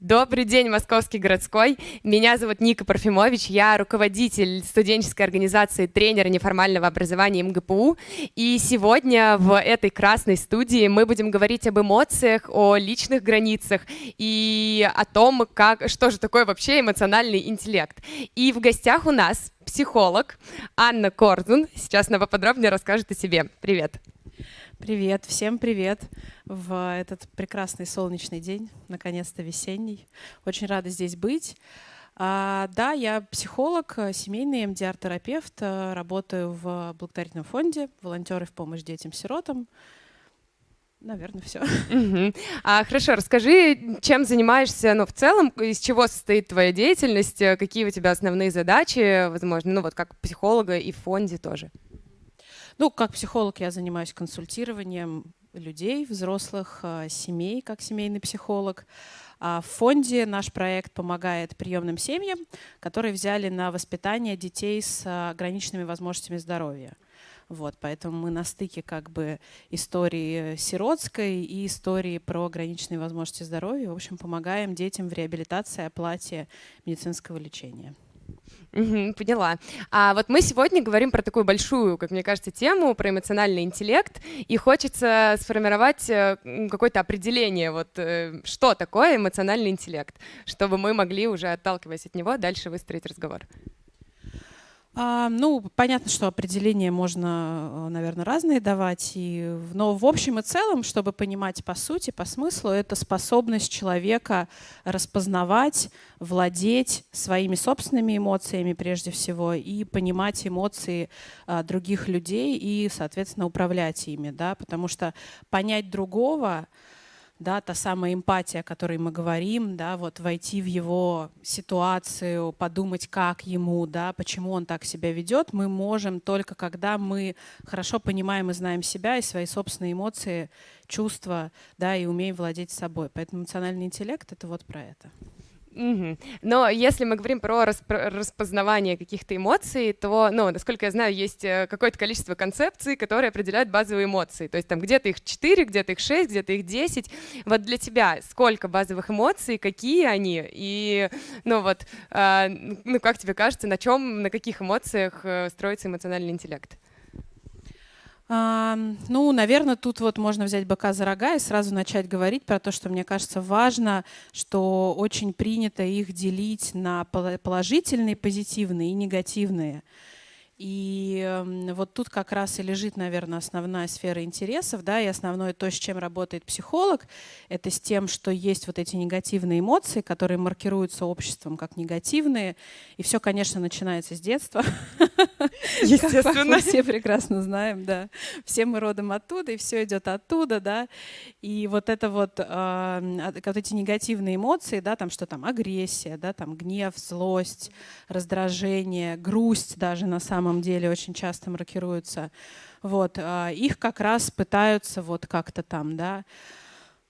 Добрый день, Московский городской. Меня зовут Ника Парфимович. Я руководитель студенческой организации тренера неформального образования МГПУ. И сегодня в этой красной студии мы будем говорить об эмоциях, о личных границах и о том, как, что же такое вообще эмоциональный интеллект. И в гостях у нас психолог Анна Корзун. Сейчас она поподробнее расскажет о себе. Привет. Привет, всем привет в этот прекрасный солнечный день, наконец-то весенний. Очень рада здесь быть. А, да, я психолог, семейный МДР-терапевт, работаю в благотворительном фонде «Волонтеры в помощь детям-сиротам». Наверное, все. Угу. А, хорошо, расскажи, чем занимаешься, ну, в целом, из чего состоит твоя деятельность, какие у тебя основные задачи, возможно, ну, вот как психолога и в фонде тоже. Ну, как психолог я занимаюсь консультированием людей, взрослых, э, семей, как семейный психолог. А в фонде наш проект помогает приемным семьям, которые взяли на воспитание детей с ограниченными возможностями здоровья. Вот, поэтому мы на стыке как бы истории сиротской и истории про ограниченные возможности здоровья. В общем, помогаем детям в реабилитации, оплате медицинского лечения. Поняла. А вот мы сегодня говорим про такую большую, как мне кажется, тему, про эмоциональный интеллект, и хочется сформировать э, какое-то определение, вот э, что такое эмоциональный интеллект, чтобы мы могли уже, отталкиваясь от него, дальше выстроить разговор. А, ну, понятно, что определения можно, э, наверное, разные давать, и, но в общем и целом, чтобы понимать по сути, по смыслу, это способность человека распознавать, владеть своими собственными эмоциями прежде всего и понимать эмоции а, других людей и, соответственно, управлять ими, да, потому что понять другого да, та самая эмпатия, о которой мы говорим, да, вот войти в его ситуацию, подумать, как ему, да, почему он так себя ведет, мы можем только когда мы хорошо понимаем и знаем себя и свои собственные эмоции, чувства, да, и умеем владеть собой. Поэтому эмоциональный интеллект — это вот про это. Угу. Но если мы говорим про распознавание каких-то эмоций, то, ну, насколько я знаю, есть э, какое-то количество концепций, которые определяют базовые эмоции. То есть там где-то их 4, где-то их 6, где-то их 10. Вот для тебя сколько базовых эмоций, какие они? И, ну вот, э, ну как тебе кажется, на чем, на каких эмоциях э, строится эмоциональный интеллект? Ну, наверное, тут вот можно взять быка за рога и сразу начать говорить про то, что мне кажется важно, что очень принято их делить на положительные, позитивные и негативные. И эм, вот тут как раз и лежит, наверное, основная сфера интересов, да, и основное то, с чем работает психолог, это с тем, что есть вот эти негативные эмоции, которые маркируются обществом как негативные, и все, конечно, начинается с детства. Естественно. Мы все прекрасно знаем, да. Все мы родом оттуда, и все идет оттуда, да. И вот это вот, э, вот эти негативные эмоции, да, там что там, агрессия, да, там гнев, злость, раздражение, грусть даже на самом самом деле очень часто маркируются. Вот, а, их как раз пытаются вот как-то там, да,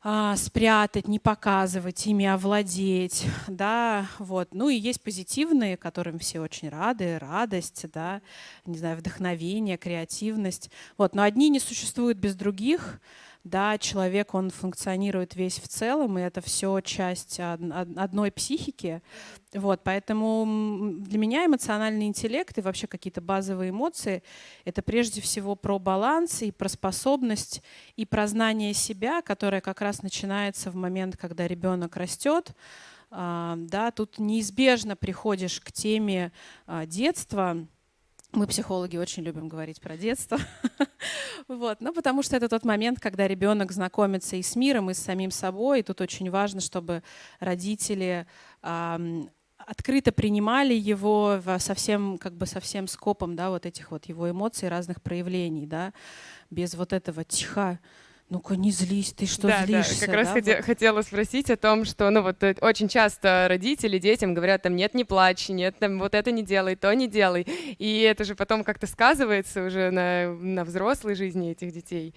а, спрятать, не показывать, ими овладеть, да, вот. Ну и есть позитивные, которым все очень рады, радость, да, не знаю, вдохновение, креативность, вот. Но одни не существуют без других, да, человек, он функционирует весь в целом, и это все часть одной психики. Вот, поэтому для меня эмоциональный интеллект и вообще какие-то базовые эмоции — это прежде всего про баланс и про способность и про знание себя, которое как раз начинается в момент, когда ребенок растет. А, да, тут неизбежно приходишь к теме а, детства — мы, психологи, очень любим говорить про детство. вот. Ну, потому что это тот момент, когда ребенок знакомится и с миром, и с самим собой. И тут очень важно, чтобы родители э, открыто принимали его со всем, как бы со всем скопом да, вот этих вот его эмоций, разных проявлений, да, без вот этого тихо ну-ка не злись, ты что да, злишься? Да, как раз да, хоте- вот? хотела спросить о том, что, ну вот э, очень часто родители детям говорят, там, нет, не плачь, нет, там, вот это не делай, то не делай. И это же потом как-то сказывается уже на, на взрослой жизни этих детей.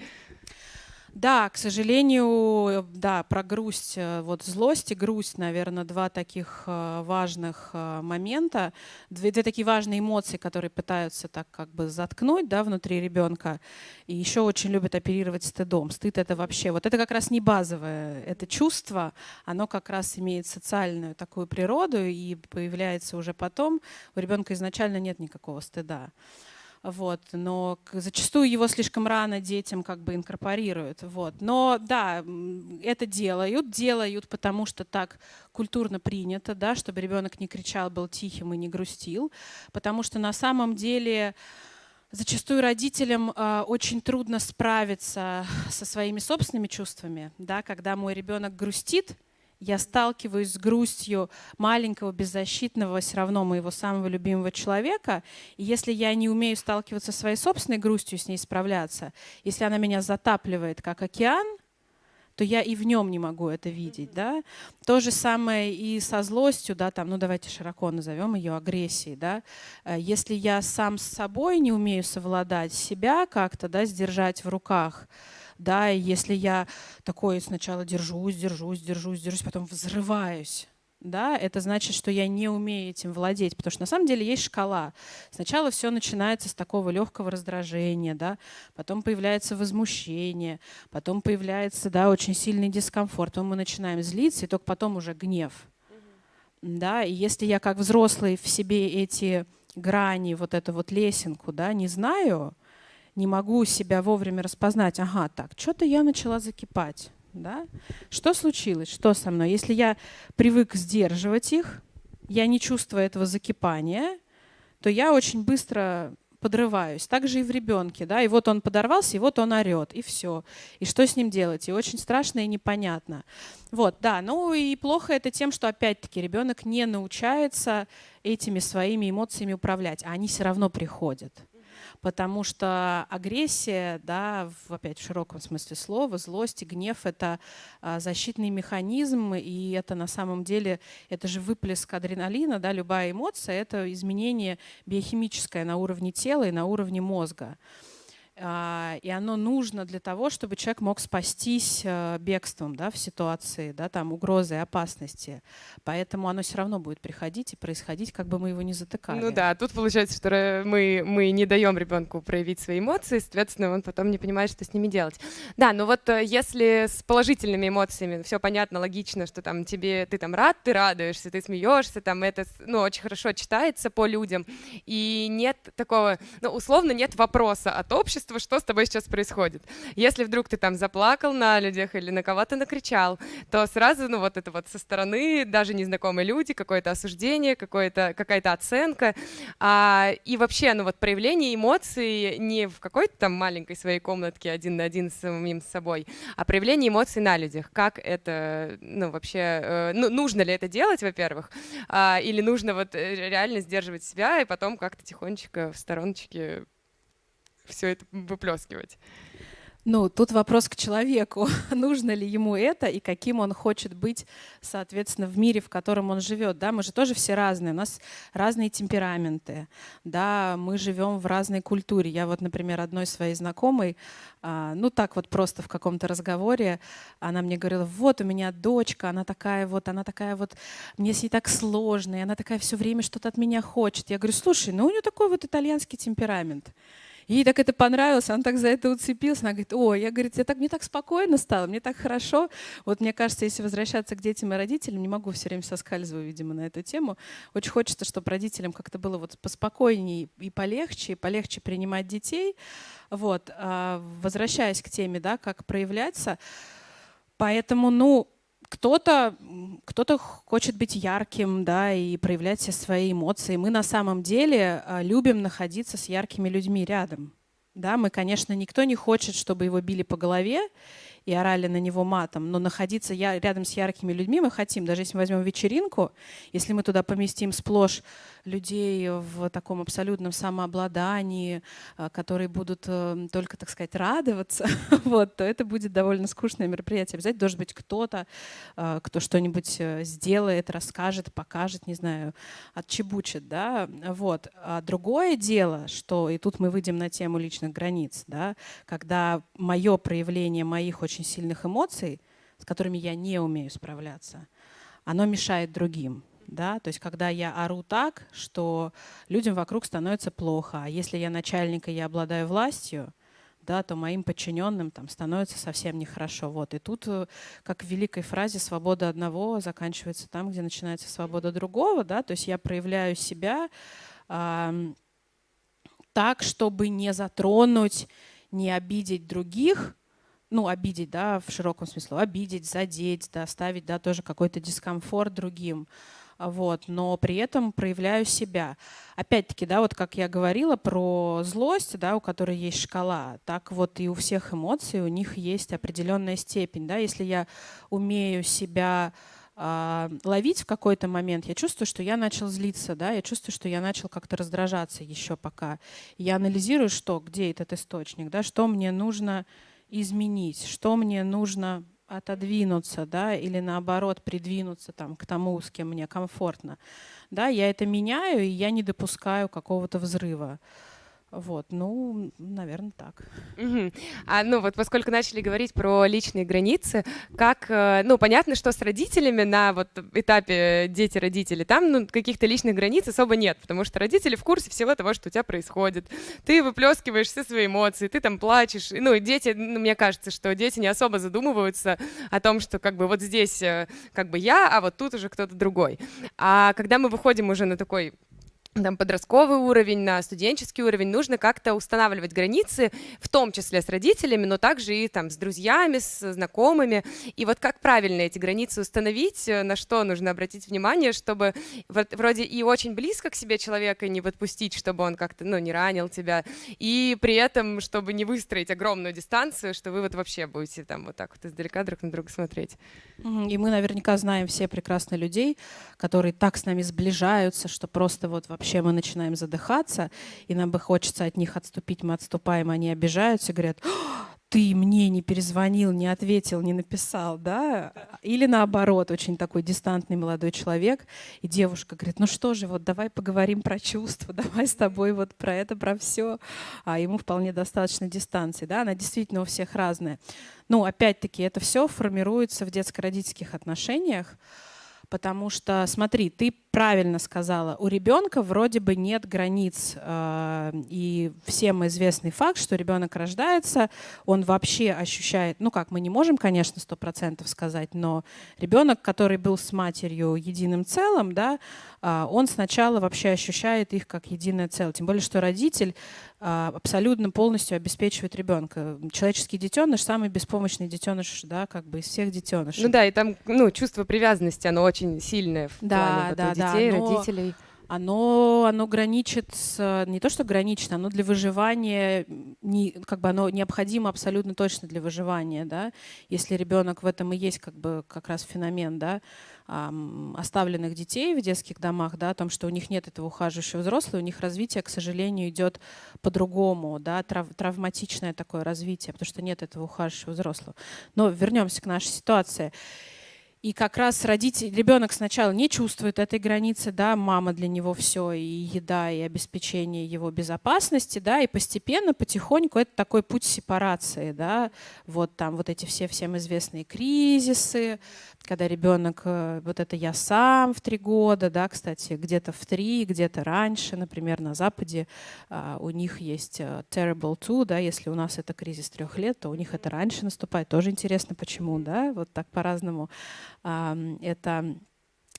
Да, к сожалению, да, про грусть, э, вот злость и грусть, наверное, два таких э, важных э, момента, две, две такие важные эмоции, которые пытаются так как бы заткнуть, да, внутри ребенка. И еще очень любят оперировать стыдом. Стыд это вообще, вот это как раз не базовое, это чувство, оно как раз имеет социальную такую природу и появляется уже потом. У ребенка изначально нет никакого стыда. Вот, но зачастую его слишком рано детям как бы инкорпорируют. Вот. Но да, это делают, делают, потому что так культурно принято, да, чтобы ребенок не кричал, был тихим и не грустил, потому что на самом деле зачастую родителям э, очень трудно справиться со своими собственными чувствами, да, когда мой ребенок грустит, я сталкиваюсь с грустью маленького, беззащитного, все равно моего самого любимого человека. И если я не умею сталкиваться со своей собственной грустью, с ней справляться, если она меня затапливает, как океан, то я и в нем не могу это видеть. Да? То же самое и со злостью, да, там, ну давайте широко назовем ее агрессией. Да? Э, если я сам с собой не умею совладать, себя как-то да, сдержать в руках, да, и если я такой сначала держусь, держусь, держусь, держусь, потом взрываюсь, да, это значит, что я не умею этим владеть, потому что на самом деле есть шкала. Сначала все начинается с такого легкого раздражения, да, потом появляется возмущение, потом появляется, да, очень сильный дискомфорт, потом мы начинаем злиться, и только потом уже гнев. Да, и если я как взрослый в себе эти грани, вот эту вот лесенку, да, не знаю, не могу себя вовремя распознать, ага, так, что-то я начала закипать. Да? Что случилось? Что со мной? Если я привык сдерживать их, я не чувствую этого закипания, то я очень быстро подрываюсь. Так же и в ребенке. Да? И вот он подорвался, и вот он орет, и все. И что с ним делать? И очень страшно и непонятно. Вот, да. Ну и плохо это тем, что опять-таки ребенок не научается этими своими эмоциями управлять, а они все равно приходят потому что агрессия, да, в, опять в широком смысле слова, злость и гнев — это а, защитный механизм, и это на самом деле, это же выплеск адреналина, да, любая эмоция — это изменение биохимическое на уровне тела и на уровне мозга. А, и оно нужно для того, чтобы человек мог спастись э, бегством да, в ситуации да, там, угрозы и опасности. Поэтому оно все равно будет приходить и происходить, как бы мы его не затыкали. Ну да, тут получается, что мы, мы не даем ребенку проявить свои эмоции, соответственно, он потом не понимает, что с ними делать. Да, но вот э, если с положительными эмоциями все понятно, логично, что там тебе ты там рад, ты радуешься, ты смеешься, там это ну, очень хорошо читается по людям, и нет такого, ну, условно, нет вопроса от общества, общества, что с тобой сейчас происходит. Если вдруг ты там заплакал на людях или на кого-то накричал, то сразу, ну вот это вот со стороны, даже незнакомые люди, какое-то осуждение, какое-то, какая-то оценка. А, и вообще, ну вот проявление эмоций не в какой-то там маленькой своей комнатке один на один с самим собой, а проявление эмоций на людях. Как это, ну вообще, э, ну, нужно ли это делать, во-первых, а, или нужно вот э, реально сдерживать себя и потом как-то тихонечко в стороночке все это выплескивать. Ну, тут вопрос к человеку. Нужно ли ему это и каким он хочет быть, соответственно, в мире, в котором он живет. Да, мы же тоже все разные. У нас разные темпераменты. Да, мы живем в разной культуре. Я вот, например, одной своей знакомой, а, ну так вот просто в каком-то разговоре, она мне говорила, вот у меня дочка, она такая вот, она такая вот, мне с ней так сложно, и она такая все время что-то от меня хочет. Я говорю, слушай, ну у нее такой вот итальянский темперамент. Ей так это понравилось, она так за это уцепилась. Она говорит, о, я, говорит, я так, мне так спокойно стало, мне так хорошо. Вот мне кажется, если возвращаться к детям и родителям, не могу все время соскальзываю, видимо, на эту тему. Очень хочется, чтобы родителям как-то было вот поспокойнее и полегче, и полегче принимать детей. Вот. А возвращаясь к теме, да, как проявляться. Поэтому, ну, кто-то кто хочет быть ярким, да, и проявлять все свои эмоции. Мы на самом деле а, любим находиться с яркими людьми рядом. Да, мы, конечно, никто не хочет, чтобы его били по голове и орали на него матом, но находиться я, рядом с яркими людьми мы хотим. Даже если мы возьмем вечеринку, если мы туда поместим сплошь людей в таком абсолютном самообладании, а, которые будут э, только, так сказать, радоваться, вот, то это будет довольно скучное мероприятие. Обязательно должен быть кто-то, а, кто что-нибудь э, сделает, расскажет, покажет, не знаю, отчебучит, да, вот. А другое дело, что, и тут мы выйдем на тему личных границ, да, когда мое проявление моих очень сильных эмоций, с которыми я не умею справляться, оно мешает другим. Да? То есть когда я ору так, что людям вокруг становится плохо, а если я начальник и я обладаю властью, да, то моим подчиненным там становится совсем нехорошо. Вот. И тут, э, как в великой фразе, свобода одного заканчивается там, где начинается свобода другого. Да? То есть я проявляю себя э, так, чтобы не затронуть, не обидеть других, ну, обидеть, да, в широком смысле, обидеть, задеть, да, ставить, да, тоже какой-то дискомфорт другим вот, но при этом проявляю себя. Опять-таки, да, вот как я говорила про злость, да, у которой есть шкала, так вот и у всех эмоций у них есть определенная степень, да, если я умею себя э, ловить в какой-то момент, я чувствую, что я начал злиться, да, я чувствую, что я начал как-то раздражаться еще пока. Я анализирую, что, где этот источник, да, что мне нужно изменить, что мне нужно отодвинуться, да, или наоборот придвинуться там, к тому, с кем мне комфортно. Да, я это меняю, и я не допускаю какого-то взрыва. Вот, ну, наверное, так. Угу. А ну вот, поскольку начали говорить про личные границы, как, э, ну, понятно, что с родителями на вот этапе дети-родители, там ну, каких-то личных границ особо нет, потому что родители в курсе всего того, что у тебя происходит. Ты выплескиваешь все свои эмоции, ты там плачешь. Ну, дети, ну, мне кажется, что дети не особо задумываются о том, что как бы вот здесь э, как бы я, а вот тут уже кто-то другой. А когда мы выходим уже на такой там, подростковый уровень, на студенческий уровень, нужно как-то устанавливать границы, в том числе с родителями, но также и там, с друзьями, с знакомыми. И вот как правильно эти границы установить, э, на что нужно обратить внимание, чтобы вот, вроде и очень близко к себе человека не подпустить, чтобы он как-то ну, не ранил тебя, и при этом, чтобы не выстроить огромную дистанцию, что вы вот вообще будете там вот так вот издалека друг на друга смотреть. И мы наверняка знаем все прекрасно людей, которые так с нами сближаются, что просто вот вообще вообще мы начинаем задыхаться, и нам бы хочется от них отступить, мы отступаем, они обижаются, говорят, ты мне не перезвонил, не ответил, не написал, да? Или наоборот, очень такой дистантный молодой человек, и девушка говорит, ну что же, вот давай поговорим про чувства, давай с тобой вот про это, про все. А ему вполне достаточно дистанции, да? Она действительно у всех разная. Ну, опять-таки, это все формируется в детско-родительских отношениях, потому что, смотри, ты правильно сказала, у ребенка вроде бы нет границ. Э, и всем известный факт, что ребенок рождается, он вообще ощущает, ну как, мы не можем, конечно, сто процентов сказать, но ребенок, который был с матерью единым целым, да, э, он сначала вообще ощущает их как единое целое. Тем более, что родитель э, абсолютно полностью обеспечивает ребенка. Человеческий детеныш самый беспомощный детеныш, да, как бы из всех детенышей. Ну да, и там, ну, чувство привязанности, оно очень сильное в да, плане да, детей, да, но... родителей оно, оно граничит с, не то что граничит, оно для выживания, не, как бы оно необходимо абсолютно точно для выживания, да, если ребенок в этом и есть как бы как раз феномен, да, оставленных детей в детских домах, да, о том, что у них нет этого ухаживающего взрослого, у них развитие, к сожалению, идет по-другому, да, трав травматичное такое развитие, потому что нет этого ухаживающего взрослого. Но вернемся к нашей ситуации. И как раз родитель, ребенок сначала не чувствует этой границы, да, мама для него все, и еда, и обеспечение его безопасности, да, и постепенно, потихоньку это такой путь сепарации, да, вот там вот эти все всем известные кризисы, когда ребенок, э, вот это я сам в три года, да, кстати, где-то в три, где-то раньше, например, на Западе а, у них есть uh, terrible two, да, если у нас это кризис трех лет, то у них это раньше наступает. Тоже интересно, почему, да, вот так по-разному это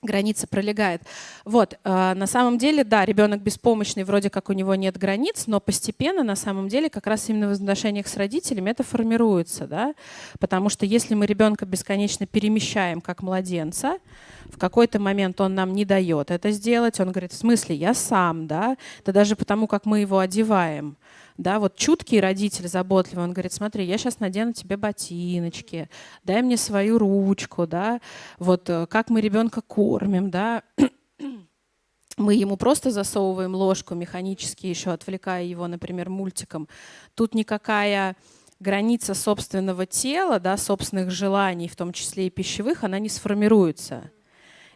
граница пролегает. Вот, э, на самом деле, да, ребенок беспомощный, вроде как у него нет границ, но постепенно, на самом деле, как раз именно в отношениях с родителями это формируется, да, потому что если мы ребенка бесконечно перемещаем как младенца, в какой-то момент он нам не дает это сделать, он говорит, в смысле, я сам, да, это даже потому, как мы его одеваем, да, вот чуткий родитель, заботливый, он говорит, смотри, я сейчас надену тебе ботиночки, дай мне свою ручку, да, вот э, как мы ребенка кормим, да, мы ему просто засовываем ложку механически, еще отвлекая его, например, мультиком. Тут никакая граница собственного тела, да, собственных желаний, в том числе и пищевых, она не сформируется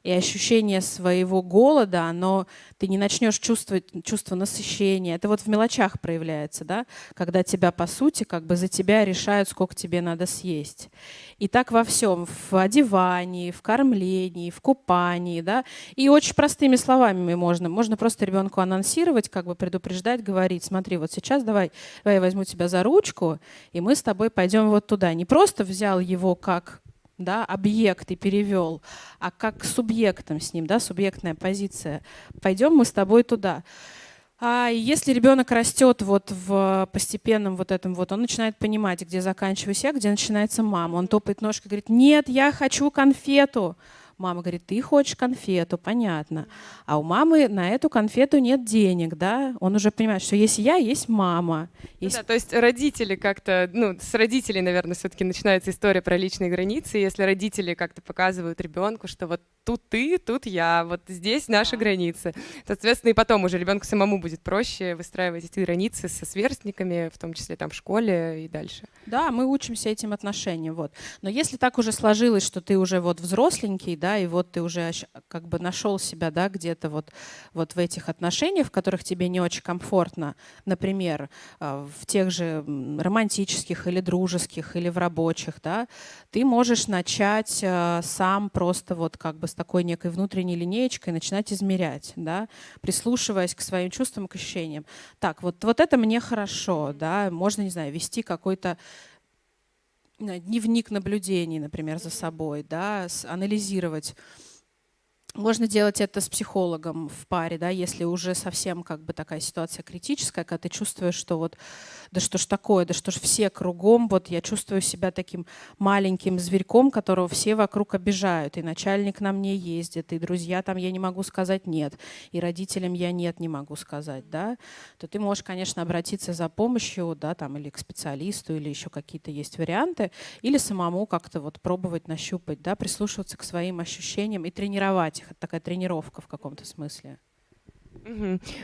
и ощущение своего голода, оно, ты не начнешь чувствовать чувство насыщения. Это вот в мелочах проявляется, да, когда тебя, по сути, как бы за тебя решают, сколько тебе надо съесть. И так во всем, в одевании, в кормлении, в купании, да, и очень простыми словами можно. Можно просто ребенку анонсировать, как бы предупреждать, говорить, смотри, вот сейчас давай, давай я возьму тебя за ручку, и мы с тобой пойдем вот туда. Не просто взял его как да, объект и перевел, а как субъектом с ним, да, субъектная позиция. Пойдем мы с тобой туда. А если ребенок растет вот в постепенном вот этом вот, он начинает понимать, где заканчиваюсь я, где начинается мама. Он топает ножкой, говорит, нет, я хочу конфету. Мама говорит, ты хочешь конфету, понятно. А у мамы на эту конфету нет денег, да? Он уже понимает, что есть я, есть мама. Ну есть... да, то есть родители как-то, ну, с родителей, наверное, все-таки начинается история про личные границы. Если родители как-то показывают ребенку, что вот тут ты, тут я, вот здесь наши да. границы. Соответственно, и потом уже ребенку самому будет проще выстраивать эти границы со сверстниками, в том числе там в школе и дальше. Да, мы учимся этим отношениям, вот. Но если так уже сложилось, что ты уже вот взросленький, да, да, и вот ты уже как бы нашел себя, да, где-то вот, вот в этих отношениях, в которых тебе не очень комфортно, например, а, в тех же романтических или дружеских, или в рабочих, да, ты можешь начать а, сам просто вот как бы с такой некой внутренней линеечкой начинать измерять, да, прислушиваясь к своим чувствам, к ощущениям. Так, вот, вот это мне хорошо, да, можно, не знаю, вести какой-то дневник наблюдений, например, за собой, да, анализировать можно делать это с психологом в паре, да, если уже совсем как бы такая ситуация критическая, когда ты чувствуешь, что вот, да что ж такое, да что ж все кругом, вот я чувствую себя таким маленьким зверьком, которого все вокруг обижают, и начальник на мне ездит, и друзья там я не могу сказать нет, и родителям я нет не могу сказать, да, то ты можешь, конечно, обратиться за помощью, да, там, или к специалисту, или еще какие-то есть варианты, или самому как-то вот пробовать нащупать, да, прислушиваться к своим ощущениям и тренировать их. Такая тренировка в каком-то смысле.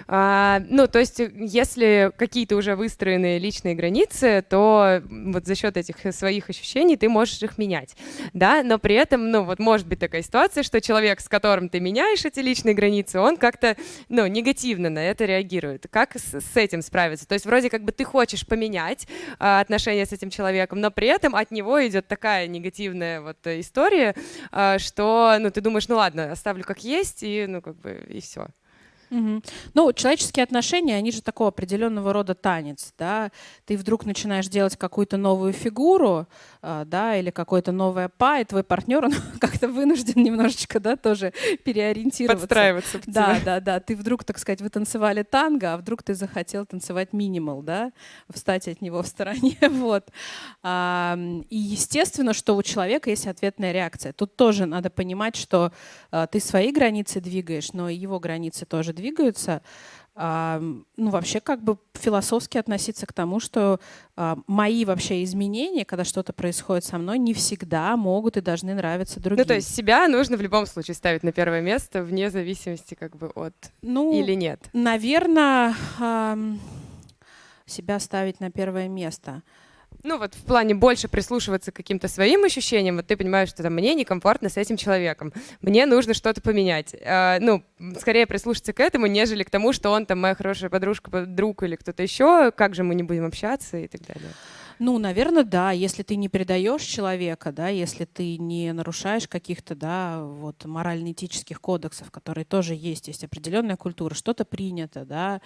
А, ну, то есть, если какие-то уже выстроенные личные границы, то вот за счет этих своих ощущений ты можешь их менять, да, но при этом, ну, вот может быть такая ситуация, что человек, с которым ты меняешь эти личные границы, он как-то, ну, негативно на это реагирует. Как с, с этим справиться? То есть, вроде как бы ты хочешь поменять а, отношения с этим человеком, но при этом от него идет такая негативная вот история, а, что, ну, ты думаешь, ну, ладно, оставлю как есть, и, ну, как бы, и все. Угу. Ну, человеческие отношения, они же такого определенного рода танец, да. Ты вдруг начинаешь делать какую-то новую фигуру, да, или какое-то новое па, и твой партнер, он как-то вынужден немножечко, да, тоже переориентироваться. Подстраиваться. Да, да, да. Ты вдруг, так сказать, вы танцевали танго, а вдруг ты захотел танцевать минимал, да, встать от него в стороне, вот. А, и естественно, что у человека есть ответная реакция. Тут тоже надо понимать, что а, ты свои границы двигаешь, но и его границы тоже двигаются, а, ну, вообще как бы философски относиться к тому, что а, мои вообще изменения, когда что-то происходит со мной, не всегда могут и должны нравиться другим. Ну, то есть себя нужно в любом случае ставить на первое место, вне зависимости как бы от ну, или нет? Наверное, а, себя ставить на первое место — ну вот в плане больше прислушиваться к каким-то своим ощущениям, вот ты понимаешь, что там, мне некомфортно с этим человеком, мне нужно что-то поменять. А, ну, скорее прислушаться к этому, нежели к тому, что он там моя хорошая подружка, друг или кто-то еще, как же мы не будем общаться и так далее. Ну, наверное, да. Если ты не предаешь человека, да, если ты не нарушаешь каких-то, да, вот морально-этических кодексов, которые тоже есть, есть определенная культура, что-то принято, да.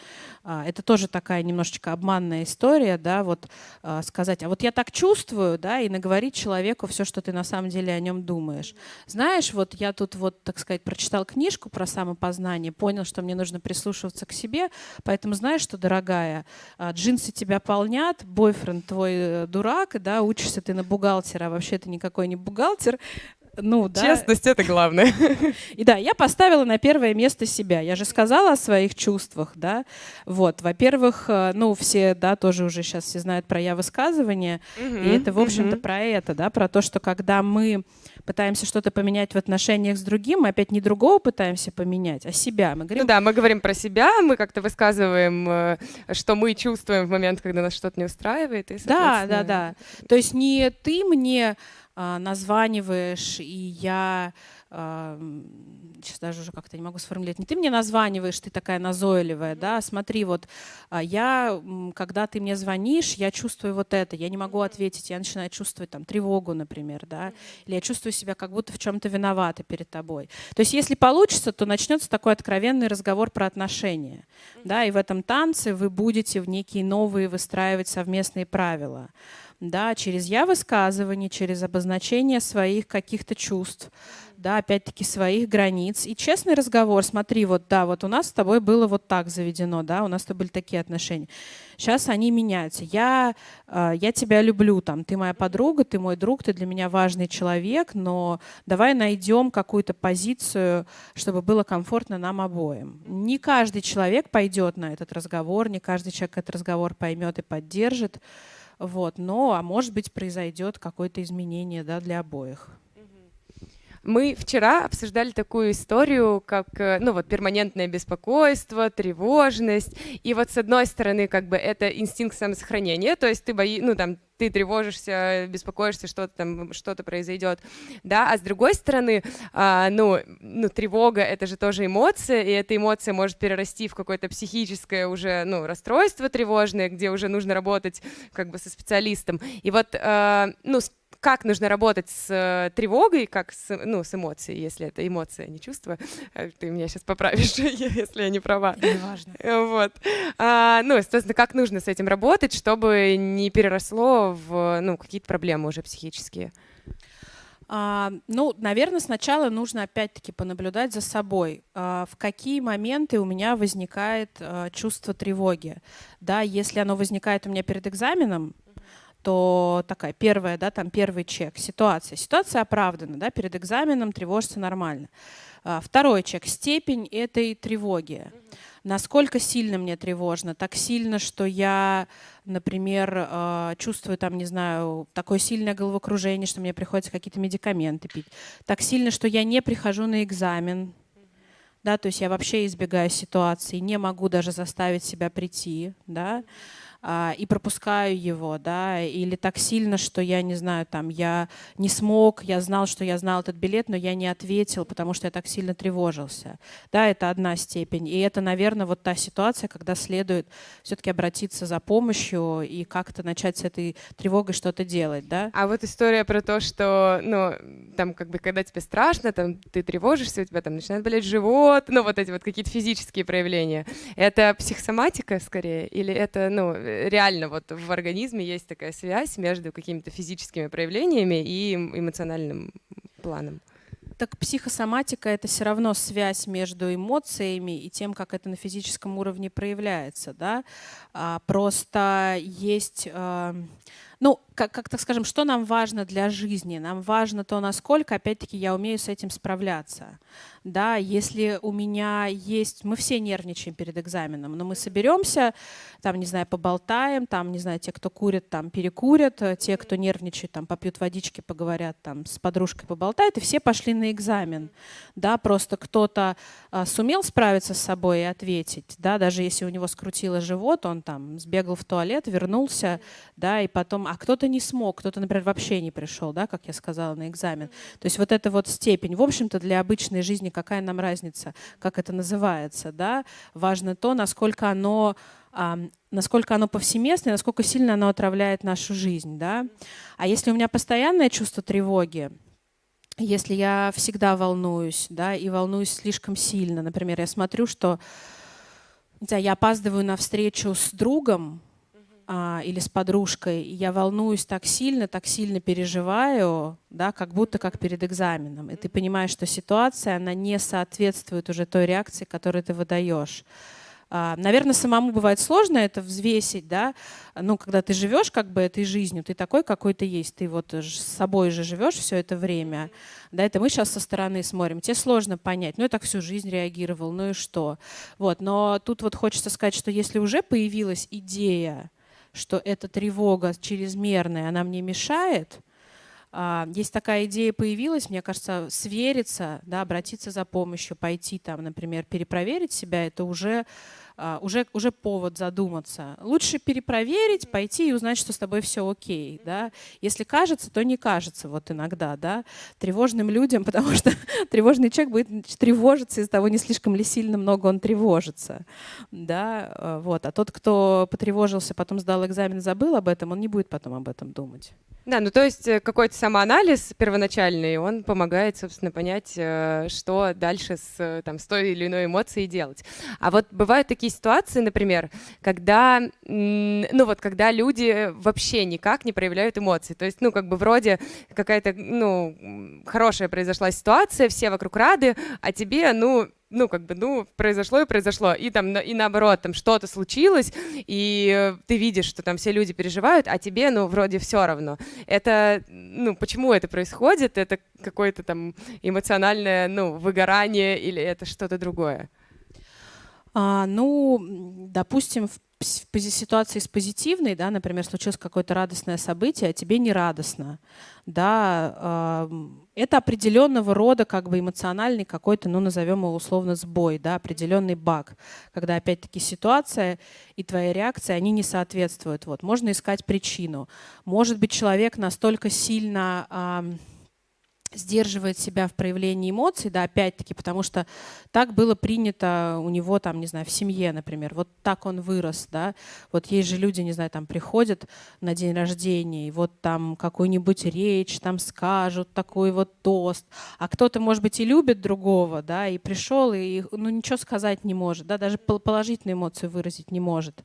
А, это тоже такая немножечко обманная история, да, вот а, сказать, а вот я так чувствую, да, и наговорить человеку все, что ты на самом деле о нем думаешь. Знаешь, вот я тут вот, так сказать, прочитал книжку про самопознание, понял, что мне нужно прислушиваться к себе, поэтому знаешь, что, дорогая, а, джинсы тебя полнят, бойфренд твой Э, дурак, да, учишься ты на бухгалтера, а вообще ты никакой не бухгалтер, ну, да. Честность — это главное. И да, я поставила на первое место себя. Я же сказала о своих чувствах, да. Вот, во-первых, э, ну, все, да, тоже уже сейчас все знают про я высказывание. Mm-hmm. И это, в общем-то, mm-hmm. про это, да, про то, что когда мы пытаемся что-то поменять в отношениях с другим, мы опять не другого пытаемся поменять, а себя. Мы говорим... Ну да, мы говорим про себя, мы как-то высказываем, э, что мы чувствуем в момент, когда нас что-то не устраивает. И, да, да, да. То есть не ты мне названиваешь, и я сейчас даже уже как-то не могу сформулировать, не ты мне названиваешь, ты такая назойливая, да, смотри, вот а, я, когда ты мне звонишь, я чувствую вот это, я не могу ответить, я начинаю чувствовать там тревогу, например, да, или я чувствую себя как будто в чем-то виновата перед тобой. То есть если получится, то начнется такой откровенный разговор про отношения, да, и в этом танце вы будете в некие новые выстраивать совместные правила да, через я высказывание, через обозначение своих каких-то чувств, да, опять-таки своих границ. И честный разговор, смотри, вот да, вот у нас с тобой было вот так заведено, да, у нас с были такие отношения. Сейчас они меняются. Я, э, я тебя люблю, там, ты моя подруга, ты мой друг, ты для меня важный человек, но давай найдем какую-то позицию, чтобы было комфортно нам обоим. Не каждый человек пойдет на этот разговор, не каждый человек этот разговор поймет и поддержит. Вот, но, а может быть, произойдет какое-то изменение да, для обоих. Мы вчера обсуждали такую историю, как, э, ну вот, перманентное беспокойство, тревожность. И вот с одной стороны, как бы это инстинкт самосохранения, то есть ты бои, ну там, ты тревожишься, беспокоишься, что-то там, что-то произойдет, да, а с другой стороны, а, ну, ну, тревога — это же тоже эмоция, и эта эмоция может перерасти в какое-то психическое уже, ну, расстройство тревожное, где уже нужно работать как бы со специалистом. И вот, а, ну, как нужно работать с э, тревогой, как с, ну, с эмоцией, если это эмоция, а не чувство. Э, ты меня сейчас поправишь, если я не права. Неважно. Вот. А, ну, естественно, как нужно с этим работать, чтобы не переросло в ну, какие-то проблемы уже психические. А, ну, наверное, сначала нужно опять-таки понаблюдать за собой, а, в какие моменты у меня возникает а, чувство тревоги. Да, если оно возникает у меня перед экзаменом, то такая первая, да, там первый чек, ситуация. Ситуация оправдана, да, перед экзаменом тревожиться нормально. А, второй чек, степень этой тревоги. Насколько сильно мне тревожно? Так сильно, что я, например, а, чувствую там, не знаю, такое сильное головокружение, что мне приходится какие-то медикаменты пить. Так сильно, что я не прихожу на экзамен, да, то есть я вообще избегаю ситуации, не могу даже заставить себя прийти, да, и пропускаю его, да, или так сильно, что я не знаю, там, я не смог, я знал, что я знал этот билет, но я не ответил, потому что я так сильно тревожился. Да, это одна степень. И это, наверное, вот та ситуация, когда следует все-таки обратиться за помощью и как-то начать с этой тревогой что-то делать, да. А вот история про то, что, ну, там, как бы, когда тебе страшно, там, ты тревожишься, у тебя там начинает болеть живот, ну, вот эти вот какие-то физические проявления. Это психосоматика скорее или это, ну, реально вот в организме есть такая связь между какими-то физическими проявлениями и эмоциональным планом. Так психосоматика — это все равно связь между эмоциями и тем, как это на физическом уровне проявляется. Да? А, просто есть... А, ну, как, как так скажем, что нам важно для жизни? Нам важно то, насколько, опять-таки, я умею с этим справляться. Да, если у меня есть, мы все нервничаем перед экзаменом, но мы соберемся, там, не знаю, поболтаем, там, не знаю, те, кто курит, там, перекурят, те, кто нервничает, там, попьют водички, поговорят, там, с подружкой поболтают, и все пошли на экзамен. Да, просто кто-то а, сумел справиться с собой и ответить, да, даже если у него скрутило живот, он там сбегал в туалет, вернулся, да, и потом, а кто-то не смог, кто-то, например, вообще не пришел, да, как я сказала, на экзамен. То есть вот эта вот степень, в общем-то, для обычной жизни какая нам разница, как это называется, да, важно то, насколько оно насколько оно повсеместно и насколько сильно оно отравляет нашу жизнь. Да? А если у меня постоянное чувство тревоги, если я всегда волнуюсь, да, и волнуюсь слишком сильно, например, я смотрю, что не знаю, я опаздываю на встречу с другом, или с подружкой, и я волнуюсь так сильно, так сильно переживаю, да, как будто как перед экзаменом. И ты понимаешь, что ситуация, она не соответствует уже той реакции, которую ты выдаешь. А, наверное, самому бывает сложно это взвесить, да, ну, когда ты живешь как бы этой жизнью, ты такой, какой ты есть, ты вот с собой же живешь все это время, да, это мы сейчас со стороны смотрим, тебе сложно понять, ну, я так всю жизнь реагировал, ну и что, вот, но тут вот хочется сказать, что если уже появилась идея, что эта тревога чрезмерная, она мне мешает, а, есть такая идея появилась, мне кажется, свериться, да, обратиться за помощью, пойти там, например, перепроверить себя, это уже уже, уже повод задуматься. Лучше перепроверить, пойти и узнать, что с тобой все окей. Да? Если кажется, то не кажется вот иногда. Да? Тревожным людям, потому что тревожный человек будет тревожиться из-за того, не слишком ли сильно много он тревожится. Да? А, вот. А тот, кто потревожился, потом сдал экзамен, забыл об этом, он не будет потом об этом думать. Да, ну то есть э, какой-то самоанализ первоначальный, он помогает, собственно, понять, э, что дальше с, э, там, с той или иной эмоцией делать. А вот бывают такие ситуации, например, когда, ну вот, когда люди вообще никак не проявляют эмоции. То есть, ну, как бы вроде какая-то, ну, хорошая произошла ситуация, все вокруг рады, а тебе, ну, ну, как бы, ну, произошло и произошло. И там, и наоборот, там что-то случилось, и ты видишь, что там все люди переживают, а тебе, ну, вроде все равно. Это, ну, почему это происходит? Это какое-то там эмоциональное, ну, выгорание или это что-то другое? А, ну, допустим, в ситуации с позитивной, да, например, случилось какое-то радостное событие, а тебе не радостно, да, это определенного рода как бы эмоциональный какой-то, ну, назовем его условно сбой, да, определенный баг, когда опять-таки ситуация и твоя реакция, они не соответствуют. Вот, можно искать причину. Может быть, человек настолько сильно сдерживает себя в проявлении эмоций, да, опять-таки, потому что так было принято у него, там, не знаю, в семье, например, вот так он вырос, да, вот есть же люди, не знаю, там, приходят на день рождения, и вот там какую-нибудь речь там скажут, такой вот тост, а кто-то, может быть, и любит другого, да, и пришел, и, ну, ничего сказать не может, да, даже положительную эмоцию выразить не может,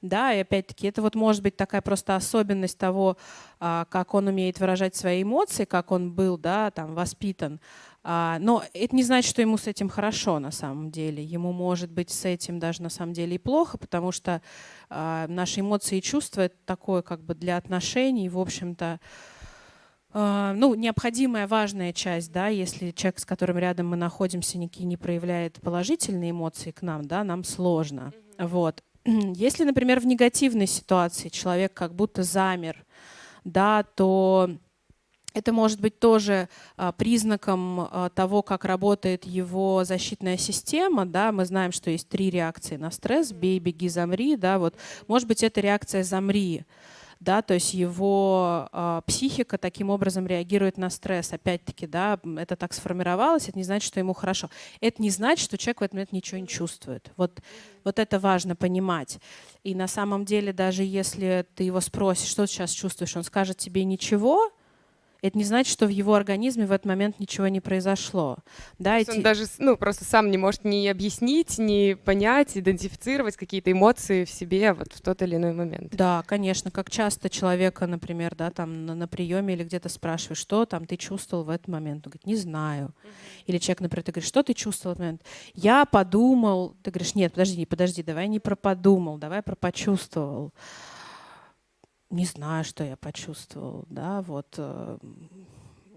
да, и опять-таки это вот может быть такая просто особенность того, а, как он умеет выражать свои эмоции, как он был, да, там, воспитан. А, но это не значит, что ему с этим хорошо на самом деле. Ему может быть с этим даже на самом деле и плохо, потому что а, наши эмоции и чувства — это такое как бы для отношений, в общем-то, ну, необходимая важная часть, да, если человек, с которым рядом мы находимся, никакие не проявляет положительные эмоции к нам, да, нам сложно. Вот. Если, например, в негативной ситуации человек как будто замер, да, то это может быть тоже а, признаком а, того, как работает его защитная система. Да? Мы знаем, что есть три реакции на стресс. Бей, беги, замри. Да? Вот. Может быть, это реакция «замри» да, то есть его э, психика таким образом реагирует на стресс. Опять-таки, да, это так сформировалось, это не значит, что ему хорошо. Это не значит, что человек в этот момент ничего не чувствует. Вот, вот это важно понимать. И на самом деле, даже если ты его спросишь, что ты сейчас чувствуешь, он скажет тебе ничего, это не значит, что в его организме в этот момент ничего не произошло. Да, эти... Он даже ну, просто сам не может ни объяснить, ни понять, идентифицировать какие-то эмоции в себе вот в тот или иной момент. Да, конечно. Как часто человека, например, да, там на, на приеме или где-то спрашиваешь, что там ты чувствовал в этот момент? Он говорит, не знаю. Или человек, например, ты говоришь, что ты чувствовал в этот момент? Я подумал. Ты говоришь, нет, подожди, подожди, давай не про подумал, давай про почувствовал не знаю, что я почувствовал, да, вот э,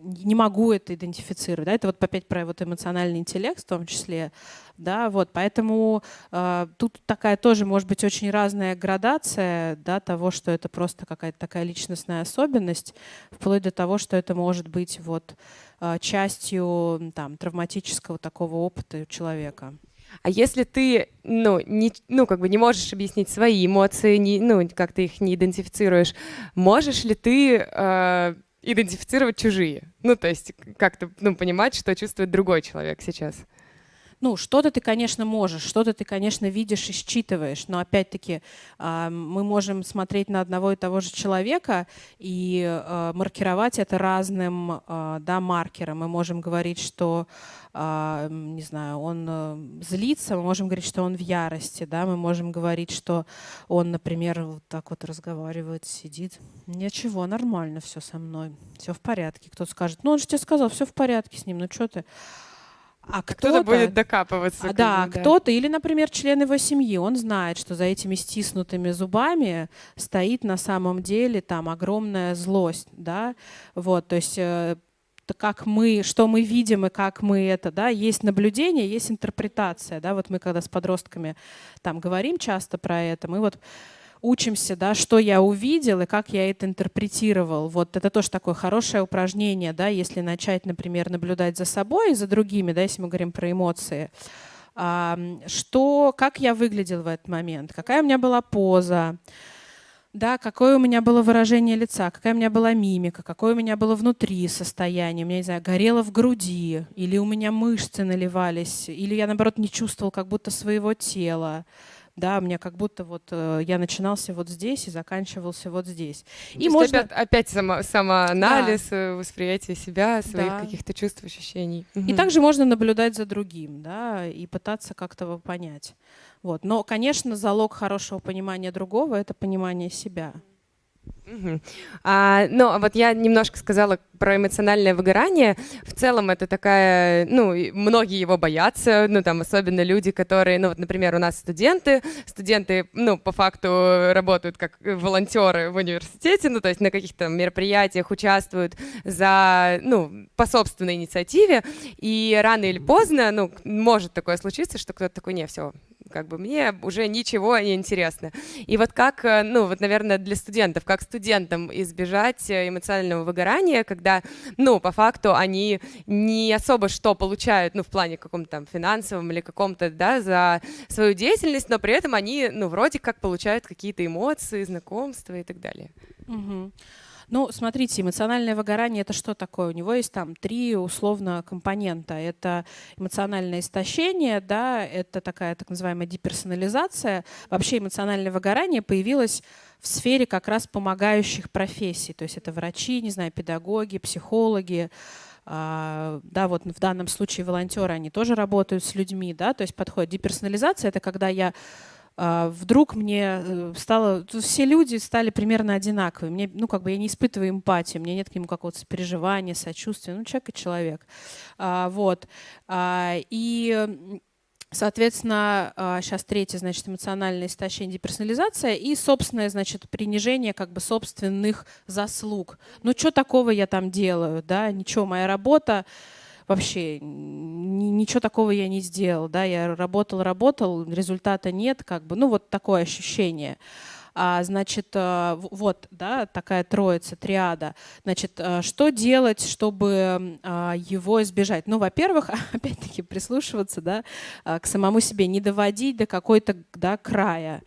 не могу это идентифицировать, да, это вот опять про вот эмоциональный интеллект в том числе, да, вот, поэтому э, тут такая тоже может быть очень разная градация, да, того, что это просто какая-то такая личностная особенность, вплоть до того, что это может быть вот э, частью там травматического такого опыта человека. А если ты, ну, не, ну, как бы не можешь объяснить свои эмоции, не, ну, как ты их не идентифицируешь, можешь ли ты э, идентифицировать чужие? Ну, то есть как-то, ну, понимать, что чувствует другой человек сейчас? Ну, что-то ты, конечно, можешь, что-то ты, конечно, видишь и считываешь, но опять-таки мы можем смотреть на одного и того же человека и а, маркировать это разным а, да, маркером. Мы можем говорить, что, а, не знаю, он злится, мы можем говорить, что он в ярости, да, мы можем говорить, что он, например, вот так вот разговаривает, сидит. Ничего, нормально все со мной, все в порядке. Кто-то скажет, ну он же тебе сказал, все в порядке с ним, ну что ты? А кто-то, будет докапываться. А, да, да, кто-то или, например, член его семьи, он знает, что за этими стиснутыми зубами стоит на самом деле там огромная злость, да, вот, то есть э, как мы, что мы видим и как мы это, да, есть наблюдение, есть интерпретация, да, вот мы когда с подростками там говорим часто про это, мы вот учимся, да, что я увидел и как я это интерпретировал. Вот это тоже такое хорошее упражнение, да, если начать, например, наблюдать за собой и за другими, да, если мы говорим про эмоции. Что, как я выглядел в этот момент, какая у меня была поза, да, какое у меня было выражение лица, какая у меня была мимика, какое у меня было внутри состояние, у меня, не знаю, горело в груди, или у меня мышцы наливались, или я, наоборот, не чувствовал как будто своего тела да, мне как будто вот э, я начинался вот здесь и заканчивался вот здесь. И То можно опять, опять само, самоанализ, да. Э, восприятие себя, своих да. каких-то чувств, ощущений. И также можно наблюдать за другим, да, и пытаться как-то его понять. Вот. Но, конечно, залог хорошего понимания другого — это понимание себя. Угу. А, ну, вот я немножко сказала про эмоциональное выгорание. В целом это такая, ну, многие его боятся, ну, там, особенно люди, которые, ну, вот, например, у нас студенты, студенты, ну, по факту работают как волонтеры в университете, ну, то есть на каких-то мероприятиях участвуют за, ну, по собственной инициативе, и рано или поздно, ну, может такое случиться, что кто-то такой, не, все, как бы мне уже ничего не интересно. И вот как, э, ну вот, наверное, для студентов, как студентам избежать э, эмоционального выгорания, когда, ну, по факту они не особо что получают, ну, в плане каком-то там финансовом или каком-то, да, за свою деятельность, но при этом они, ну, вроде как получают какие-то эмоции, знакомства и так далее. Угу. Ну, смотрите, эмоциональное выгорание это что такое? У него есть там три условно компонента. Это эмоциональное истощение, да, это такая так называемая деперсонализация. Вообще эмоциональное выгорание появилось в сфере как раз помогающих профессий. То есть это врачи, не знаю, педагоги, психологи, а, да, вот в данном случае волонтеры, они тоже работают с людьми, да, то есть подходит деперсонализация, это когда я вдруг мне э, стало, все люди стали примерно одинаковые. Мне, ну, как бы я не испытываю эмпатии, у меня нет к нему какого-то переживания, сочувствия. Ну, человек и человек. А, вот. А, и Соответственно, сейчас третье, значит, эмоциональное истощение, деперсонализация и собственное, значит, принижение как бы собственных заслуг. Ну, что такого я там делаю, да, ничего, моя работа, вообще ничего такого я не сделал, да, я работал, работал, результата нет, как бы, ну вот такое ощущение. А, значит, э, вот, да, такая троица, триада. Значит, э, что делать, чтобы а, его избежать? Ну, во-первых, опять-таки прислушиваться, да, э, к самому себе, не доводить до какой-то, да, края.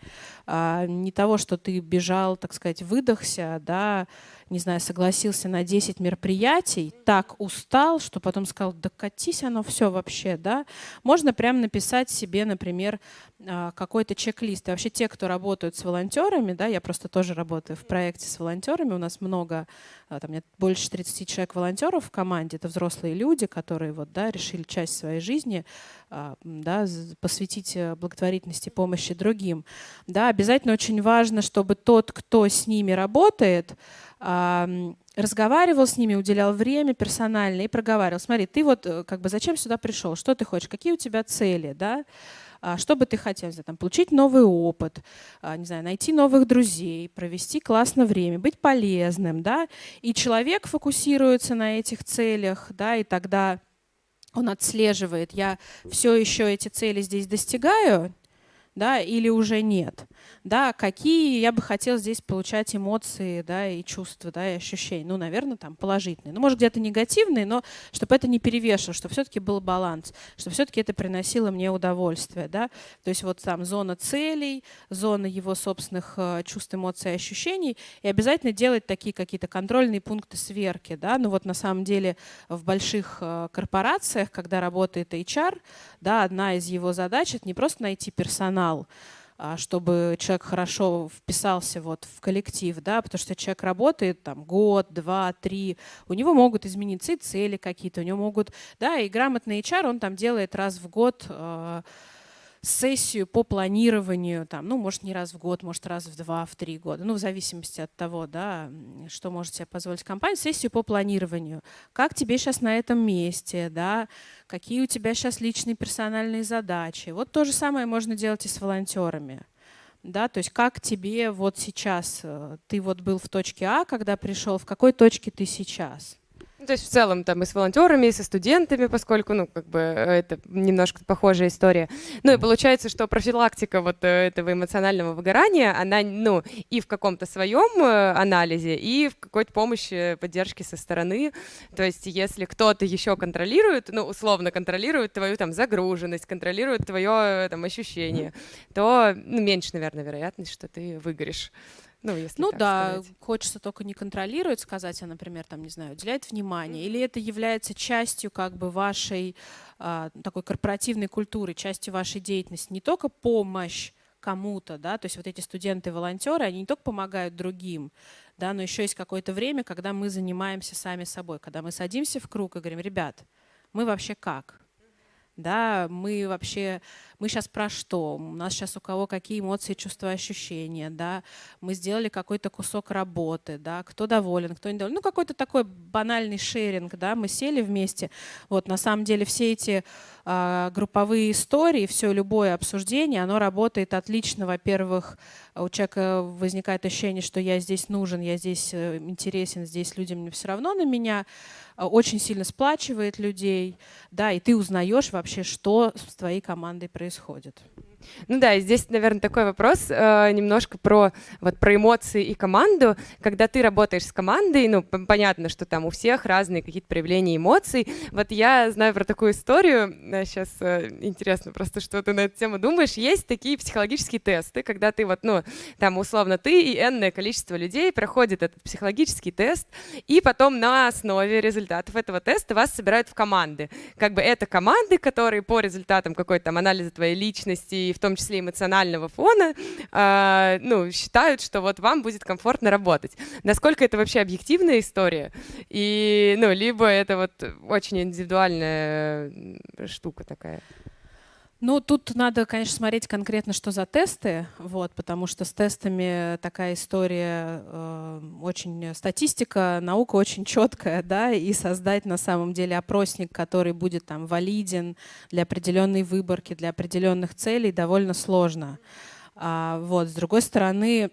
А, не того, что ты бежал, так сказать, выдохся, да, не знаю, согласился на 10 мероприятий, так устал, что потом сказал, да катись оно все вообще, да. Можно прямо написать себе, например, а, какой-то чек-лист. И вообще те, кто работают с волонтерами, да, я просто тоже работаю в проекте с волонтерами, у нас много, а, там нет больше 30 человек волонтеров в команде, это взрослые люди, которые вот, да, решили часть своей жизни а, да, посвятить э, благотворительности помощи другим. Да, обязательно очень важно, чтобы тот, кто с ними работает, разговаривал с ними, уделял время персонально и проговаривал. Смотри, ты вот э, как бы зачем сюда пришел, что ты хочешь, какие у тебя цели, да? А, что бы ты хотел, знаю, там, получить новый опыт, а, не знаю, найти новых друзей, провести классное время, быть полезным, да, и человек фокусируется на этих целях, да, и тогда он отслеживает, я все еще эти цели здесь достигаю, да, или уже нет да, какие я бы хотел здесь получать эмоции, да, и чувства, да, и ощущения. Ну, наверное, там положительные. Ну, может, где-то негативные, но чтобы это не перевешивало, чтобы все-таки был баланс, чтобы все-таки это приносило мне удовольствие, да. То есть вот там зона целей, зона его собственных э, чувств, эмоций, ощущений, и обязательно делать такие какие-то контрольные пункты сверки, да. Ну, вот на самом деле в больших э, корпорациях, когда работает HR, да, одна из его задач — это не просто найти персонал, чтобы человек хорошо вписался вот в коллектив, да, потому что человек работает там год, два, три, у него могут измениться и цели какие-то, у него могут, да, и грамотный HR, он там делает раз в год э, сессию по планированию, там, ну, может, не раз в год, может, раз в два, в три года, ну, в зависимости от того, да, что может себе позволить компания, сессию по планированию. Как тебе сейчас на этом месте, да, какие у тебя сейчас личные персональные задачи. Вот то же самое можно делать и с волонтерами. Да, то есть как тебе вот сейчас, э, ты вот был в точке А, когда пришел, в какой точке ты сейчас? Ну, то есть в целом там и с волонтерами, и со студентами, поскольку, ну, как бы э, это немножко похожая история. Ну и получается, что профилактика вот э, этого эмоционального выгорания, она, ну, и в каком-то своем э, анализе, и в какой-то помощи, поддержке со стороны. То есть если кто-то еще контролирует, ну, условно контролирует твою там загруженность, контролирует твое там ощущение, то, ну, меньше, наверное, вероятность, что ты выгоришь. Ну, если ну да, сказать. хочется только не контролировать, сказать, а, например, там, не знаю, уделять внимание, или это является частью как бы вашей а, такой корпоративной культуры, частью вашей деятельности, не только помощь кому-то, да, то есть вот эти студенты-волонтеры, они не только помогают другим, да, но еще есть какое-то время, когда мы занимаемся сами собой, когда мы садимся в круг и говорим, ребят, мы вообще как? Да, мы вообще мы сейчас про что, у нас сейчас у кого какие эмоции, чувства, ощущения, да, мы сделали какой-то кусок работы, да, кто доволен, кто недоволен, ну какой-то такой банальный шеринг, да, мы сели вместе, вот на самом деле все эти э, групповые истории, все любое обсуждение, оно работает отлично, во-первых, у человека возникает ощущение, что я здесь нужен, я здесь э, интересен, здесь людям все равно на меня, э, очень сильно сплачивает людей, да, и ты узнаешь вообще, что с твоей командой происходит происходит. Ну да, здесь, наверное, такой вопрос э, немножко про, вот, про эмоции и команду. Когда ты работаешь с командой, ну, понятно, что там у всех разные какие-то проявления эмоций. Вот я знаю про такую историю, сейчас э, интересно просто, что ты на эту тему думаешь. Есть такие психологические тесты, когда ты вот, ну, там, условно, ты и энное количество людей проходит этот психологический тест, и потом на основе результатов этого теста вас собирают в команды. Как бы это команды, которые по результатам какой-то там анализа твоей личности в том числе эмоционального фона, э, ну, считают, что вот вам будет комфортно работать. Насколько это вообще объективная история? И, ну, либо это вот очень индивидуальная штука такая? Ну, тут надо, конечно, смотреть конкретно, что за тесты, вот, потому что с тестами такая история, э, очень статистика, наука очень четкая, да, и создать на самом деле опросник, который будет там валиден для определенной выборки, для определенных целей, довольно сложно. А, вот, с другой стороны,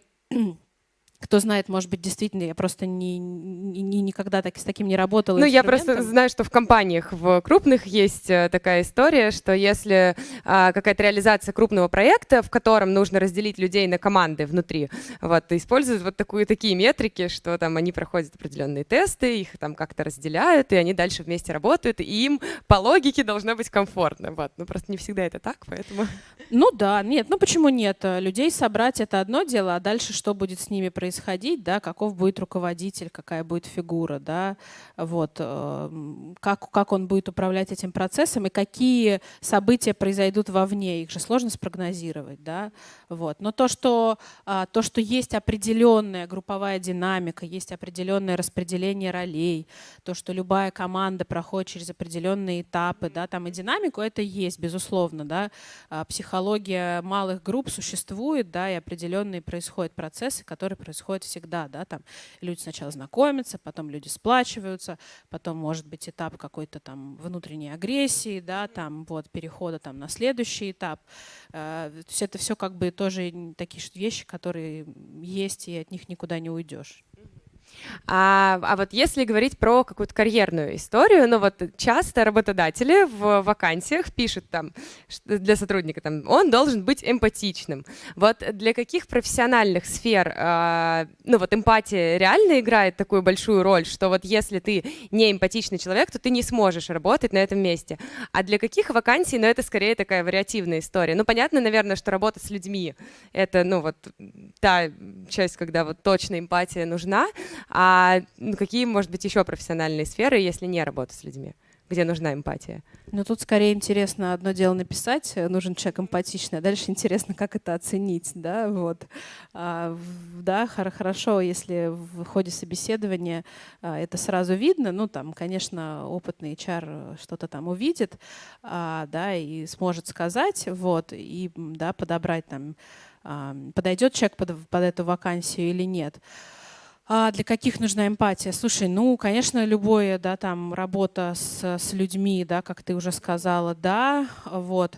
кто знает, может быть, действительно, я просто не, не, никогда так, с таким не работала. Ну, я просто знаю, что в компаниях, в крупных есть э, такая история, что если а, какая-то реализация крупного проекта, в котором нужно разделить людей на команды внутри, вот, используют вот такую, такие метрики, что там они проходят определенные тесты, их там как-то разделяют, и они дальше вместе работают, и им по логике должно быть комфортно. Вот. Ну, просто не всегда это так, поэтому... Ну да, нет, ну почему нет? Людей собрать — это одно дело, а дальше что будет с ними происходить? Происходить, да, каков будет руководитель, какая будет фигура, да, вот, эм, как, как он будет управлять этим процессом и какие события произойдут вовне, их же сложно спрогнозировать, да, вот. Но то, что, а, то, что есть определенная групповая динамика, есть определенное распределение ролей, то, что любая команда проходит через определенные этапы, да, там и динамику, это есть, безусловно, да, а, психология малых групп существует, да, и определенные происходят процессы, которые происходят происходит всегда, да, там люди сначала знакомятся, потом люди сплачиваются, потом может быть этап какой-то там внутренней агрессии, да, там вот перехода там на следующий этап. Э, то есть это все как бы тоже такие вещи, которые есть, и от них никуда не уйдешь. А, а вот если говорить про какую-то карьерную историю, ну вот часто работодатели в вакансиях пишут там для сотрудника, там, он должен быть эмпатичным. Вот для каких профессиональных сфер, э, ну вот эмпатия реально играет такую большую роль, что вот если ты не эмпатичный человек, то ты не сможешь работать на этом месте. А для каких вакансий, ну это скорее такая вариативная история. Ну понятно, наверное, что работа с людьми, это, ну вот та часть, когда вот точно эмпатия нужна, а ну, какие, может быть, еще профессиональные сферы, если не работа с людьми? где нужна эмпатия? Ну, тут скорее интересно одно дело написать, э, нужен человек эмпатичный, а дальше интересно, как это оценить, да, вот. А, да, хорошо, если в ходе собеседования а, это сразу видно, ну, там, конечно, опытный HR что-то там увидит, а, да, и сможет сказать, вот, и, да, подобрать там, подойдет человек под, под эту вакансию или нет. А для каких нужна эмпатия? Слушай, ну, конечно, любое, да, там, работа с, с людьми, да, как ты уже сказала, да, вот.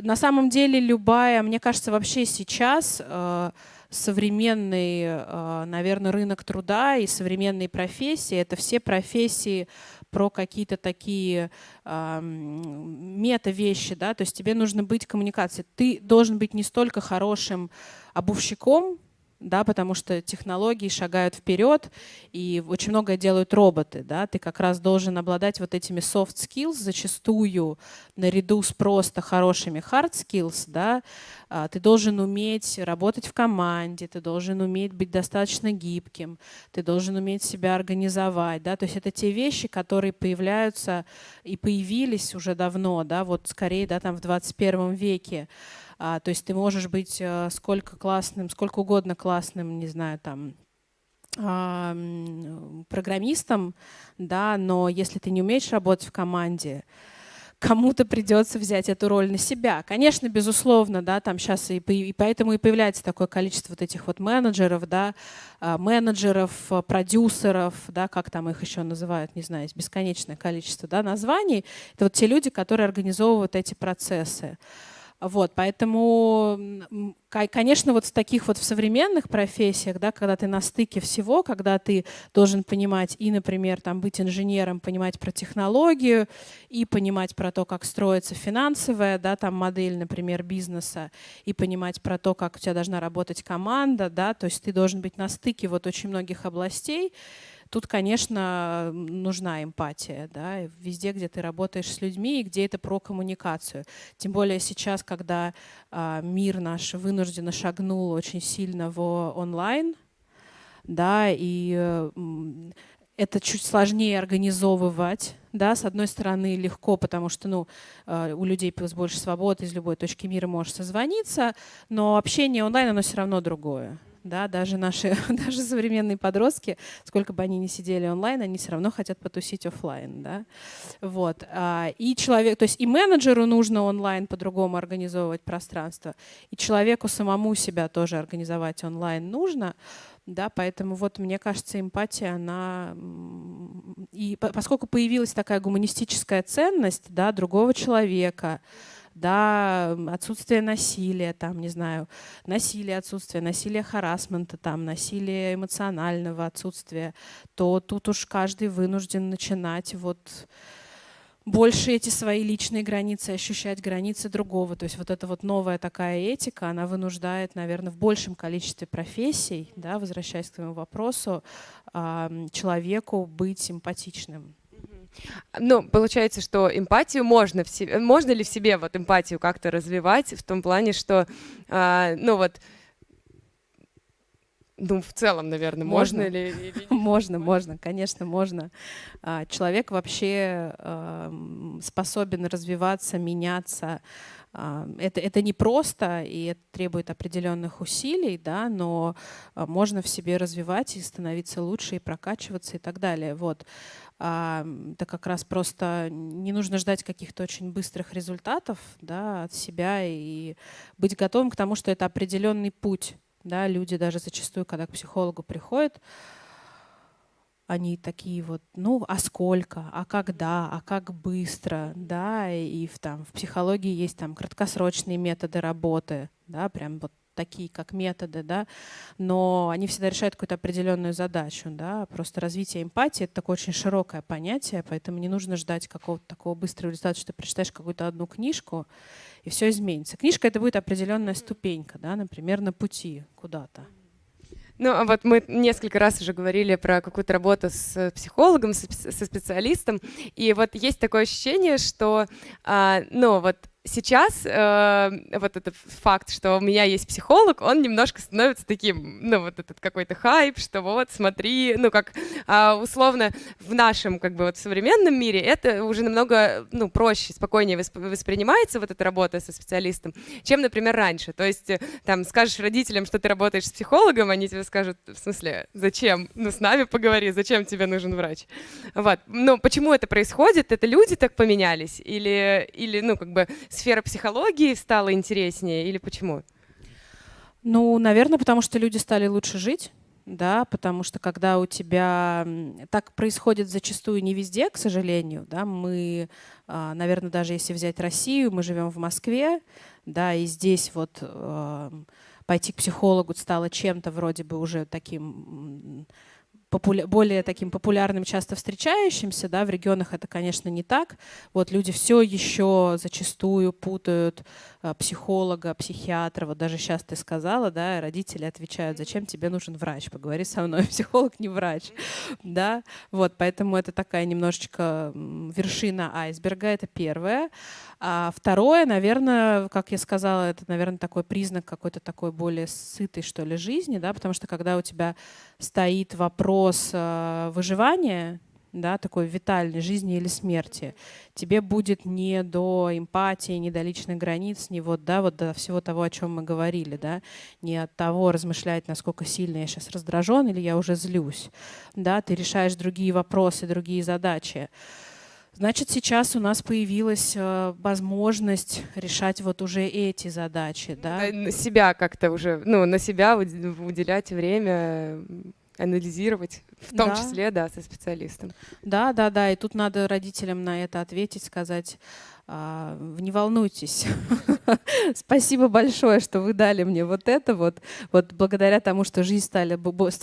На самом деле любая, мне кажется, вообще сейчас э, современный, э, наверное, рынок труда и современные профессии, это все профессии про какие-то такие э, мета-вещи, да, то есть тебе нужно быть коммуникацией. Ты должен быть не столько хорошим обувщиком, да, потому что технологии шагают вперед, и очень многое делают роботы. Да? Ты как раз должен обладать вот этими soft skills зачастую наряду с просто хорошими hard skills. Да? А, ты должен уметь работать в команде, ты должен уметь быть достаточно гибким, ты должен уметь себя организовать. Да? То есть это те вещи, которые появляются и появились уже давно, да? вот скорее да, там в 21 веке. А, то есть ты можешь быть э, сколько классным, сколько угодно классным, не знаю, там, программистом, да, но если ты не умеешь работать в команде, кому-то придется взять эту роль на себя. Конечно, безусловно, да, там сейчас и, и поэтому и появляется такое количество вот этих вот менеджеров, да, а, менеджеров, продюсеров, да, как там их еще называют, не знаю, бесконечное количество, да, названий. Это вот те люди, которые организовывают эти процессы. Вот, поэтому, конечно, вот в таких вот в современных профессиях, да, когда ты на стыке всего, когда ты должен понимать и, например, там, быть инженером, понимать про технологию, и понимать про то, как строится финансовая да, там, модель, например, бизнеса, и понимать про то, как у тебя должна работать команда, да, то есть ты должен быть на стыке вот очень многих областей, Тут, конечно, нужна эмпатия, да, везде, где ты работаешь с людьми и где это про коммуникацию. Тем более сейчас, когда а, мир наш вынужденно шагнул очень сильно в онлайн, да, и это чуть сложнее организовывать. Да, с одной стороны, легко, потому что ну, а, у людей больше свободы, из любой точки мира можешь созвониться, но общение онлайн, оно все равно другое да, даже наши, даже современные подростки, сколько бы они ни сидели онлайн, они все равно хотят потусить офлайн, да, вот. А, и человек, то есть и менеджеру нужно онлайн по-другому организовывать пространство, и человеку самому себя тоже организовать онлайн нужно, да, поэтому вот мне кажется, эмпатия, она и поскольку появилась такая гуманистическая ценность, да, другого человека, да, отсутствие насилия, там, не знаю, насилие, отсутствие, насилие харасмента, там, насилие эмоционального отсутствия, то тут уж каждый вынужден начинать вот больше эти свои личные границы, ощущать границы другого. То есть вот эта вот новая такая этика, она вынуждает, наверное, в большем количестве профессий, да, возвращаясь к твоему вопросу, человеку быть эмпатичным. Ну, получается, что эмпатию можно в себе, можно ли в себе вот эмпатию как-то развивать в том плане, что, э, ну вот, ну, в целом, наверное, можно, можно ли? Или... Можно, можно, конечно, можно. А, человек вообще способен развиваться, меняться. А, это, это не просто, и это требует определенных усилий, да, но а, можно в себе развивать и становиться лучше, и прокачиваться и так далее. Вот. Это как раз просто не нужно ждать каких-то очень быстрых результатов да, от себя и быть готовым к тому, что это определенный путь да, люди даже зачастую, когда к психологу приходят, они такие вот, ну, а сколько, а когда, а как быстро, да, и в, там, в психологии есть там краткосрочные методы работы, да, прям вот такие как методы, да, но они всегда решают какую-то определенную задачу, да, просто развитие эмпатии — это такое очень широкое понятие, поэтому не нужно ждать какого-то такого быстрого результата, что ты прочитаешь какую-то одну книжку, и все изменится. Книжка — это будет определенная ступенька, да, например, на пути куда-то. Ну, а вот мы несколько раз уже говорили про какую-то работу с психологом, со специалистом, и вот есть такое ощущение, что, а, ну, вот сейчас э, вот этот факт, что у меня есть психолог, он немножко становится таким, ну, вот этот какой-то хайп, что вот, смотри, ну, как э, условно в нашем, как бы, вот современном мире это уже намного, ну, проще, спокойнее восп воспринимается вот эта работа со специалистом, чем, например, раньше. То есть, э, там, скажешь родителям, что ты работаешь с психологом, они тебе скажут, в смысле, зачем? Ну, с нами поговори, зачем тебе нужен врач? Вот. Ну, почему это происходит? Это люди так поменялись? Или, или ну, как бы сфера психологии стала интереснее или почему? Ну, наверное, потому что люди стали лучше жить да, потому что когда у тебя так происходит зачастую не везде, к сожалению, да, мы, а, наверное, даже если взять Россию, мы живем в Москве, да, и здесь вот а, пойти к психологу стало чем-то вроде бы уже таким популя более таким популярным, часто встречающимся, да, в регионах это, конечно, не так. Вот люди все еще зачастую путают э, психолога, психиатра. Вот даже сейчас ты сказала, да, родители отвечают, зачем тебе нужен врач? Поговори со мной, психолог не врач, да. Вот, поэтому это такая немножечко вершина айсберга, это первое. А второе, наверное, как я сказала, это, наверное, такой признак какой-то такой более сытой, что ли, жизни, да, потому что когда у тебя стоит вопрос э, выживания, да, такой витальной жизни или смерти, тебе будет не до эмпатии, не до личных границ, не вот, да, вот до всего того, о чем мы говорили, да, не от того размышлять, насколько сильно я сейчас раздражен или я уже злюсь, да, ты решаешь другие вопросы, другие задачи. Значит, сейчас у нас появилась э, возможность решать вот уже эти задачи, да? На себя как-то уже, ну, на себя уделять время, анализировать, в том да. числе, да, со специалистом. Да, да, да, и тут надо родителям на это ответить, сказать, не волнуйтесь. Спасибо большое, что вы дали мне вот это вот. Вот благодаря тому, что жизнь, стали,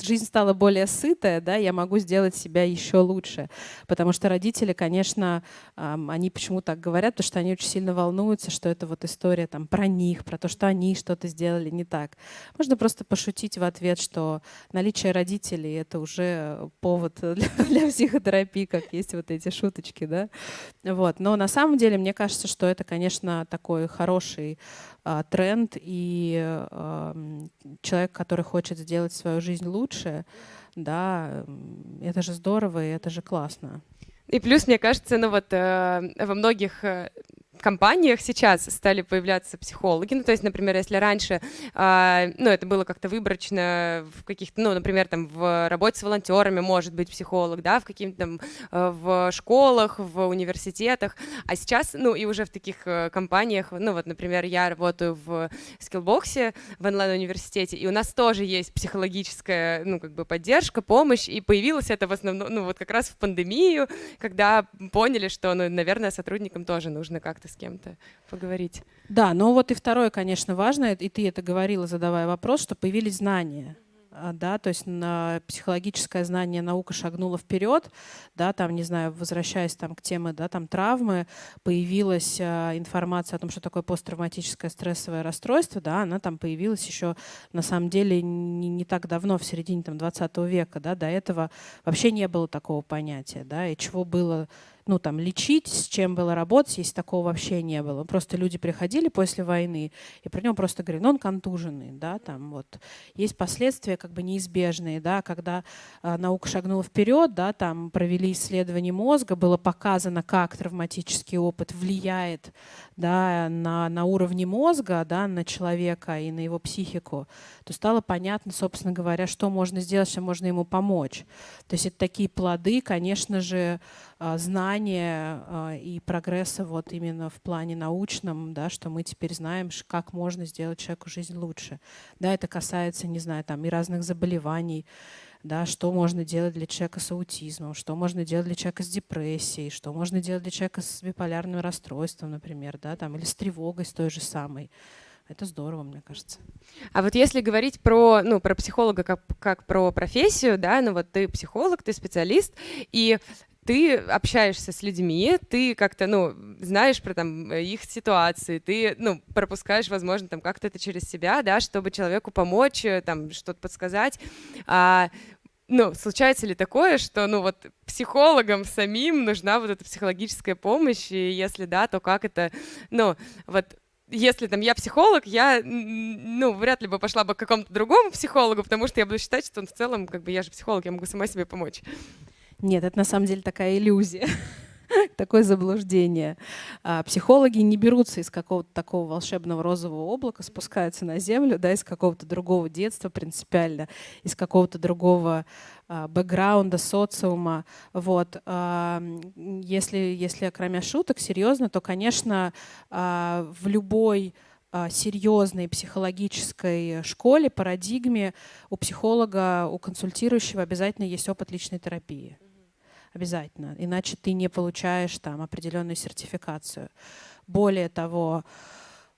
жизнь стала более сытая, да, я могу сделать себя еще лучше. Потому что родители, конечно, они почему так говорят, потому что они очень сильно волнуются, что это вот история там про них, про то, что они что-то сделали не так. Можно просто пошутить в ответ, что наличие родителей — это уже повод для, для психотерапии, как есть вот эти шуточки, да. Вот. Но на самом деле, мне кажется, что это, конечно, такой хороший а, тренд, и а, человек, который хочет сделать свою жизнь лучше, да, это же здорово, и это же классно. И плюс, мне кажется, ну вот э, во многих э, компаниях сейчас стали появляться психологи. Ну, то есть, например, если раньше, э, ну, это было как-то выборочно в каких-то, ну, например, там в работе с волонтерами может быть психолог, да, в каких-то там э, в школах, в университетах, а сейчас, ну, и уже в таких э, компаниях, ну, вот, например, я работаю в скиллбоксе в онлайн-университете, и у нас тоже есть психологическая, ну, как бы поддержка, помощь, и появилось это в основном, ну, вот как раз в пандемию, когда поняли, что, ну, наверное, сотрудникам тоже нужно как-то с кем-то поговорить. Да, но вот и второе, конечно, важно, и ты это говорила, задавая вопрос, что появились знания а, да, то есть на психологическое знание наука шагнула вперед, да, там, не знаю, возвращаясь там к теме, да, там травмы, появилась а, информация о том, что такое посттравматическое стрессовое расстройство, да, она там появилась еще, на самом деле, не, не так давно, в середине там 20 века, да, до этого вообще не было такого понятия, да, и чего было ну, там, лечить, с чем было работать, если такого вообще не было. Просто люди приходили после войны, и про него просто говорили, ну, он контуженный, да, там вот. Есть последствия как бы неизбежные, да, когда э, наука шагнула вперед, да, там провели исследование мозга, было показано, как травматический опыт влияет, да, на, на уровне мозга, да, на человека и на его психику, то стало понятно, собственно говоря, что можно сделать, что можно ему помочь. То есть это такие плоды, конечно же, знания а, и прогресса вот именно в плане научном, да, что мы теперь знаем, как можно сделать человеку жизнь лучше. Да, это касается, не знаю, там и разных заболеваний, да, что можно делать для человека с аутизмом, что можно делать для человека с депрессией, что можно делать для человека с биполярным расстройством, например, да, там, или с тревогой с той же самой. Это здорово, мне кажется. А вот если говорить про, ну, про психолога как, как про профессию, да, ну вот ты психолог, ты специалист, и ты общаешься с людьми, ты как-то, ну, знаешь про там их ситуации, ты, ну, пропускаешь, возможно, там как-то это через себя, да, чтобы человеку помочь, э, там, что-то подсказать. А, ну, случается ли такое, что, ну, вот психологам самим нужна вот эта психологическая помощь, и если да, то как это, ну, вот если там я психолог, я, ну, вряд ли бы пошла бы к какому-то другому психологу, потому что я буду считать, что он в целом, как бы, я же психолог, я могу сама себе помочь. Нет, это на самом деле такая иллюзия. такое заблуждение. А психологи не берутся из какого-то такого волшебного розового облака, спускаются на землю, да, из какого-то другого детства принципиально, из какого-то другого а, бэкграунда, социума. Вот. А, если, если кроме шуток, серьезно, то, конечно, в любой серьезной психологической школе, парадигме у психолога, у консультирующего обязательно есть опыт личной терапии обязательно, иначе ты не получаешь там определенную сертификацию. Более того,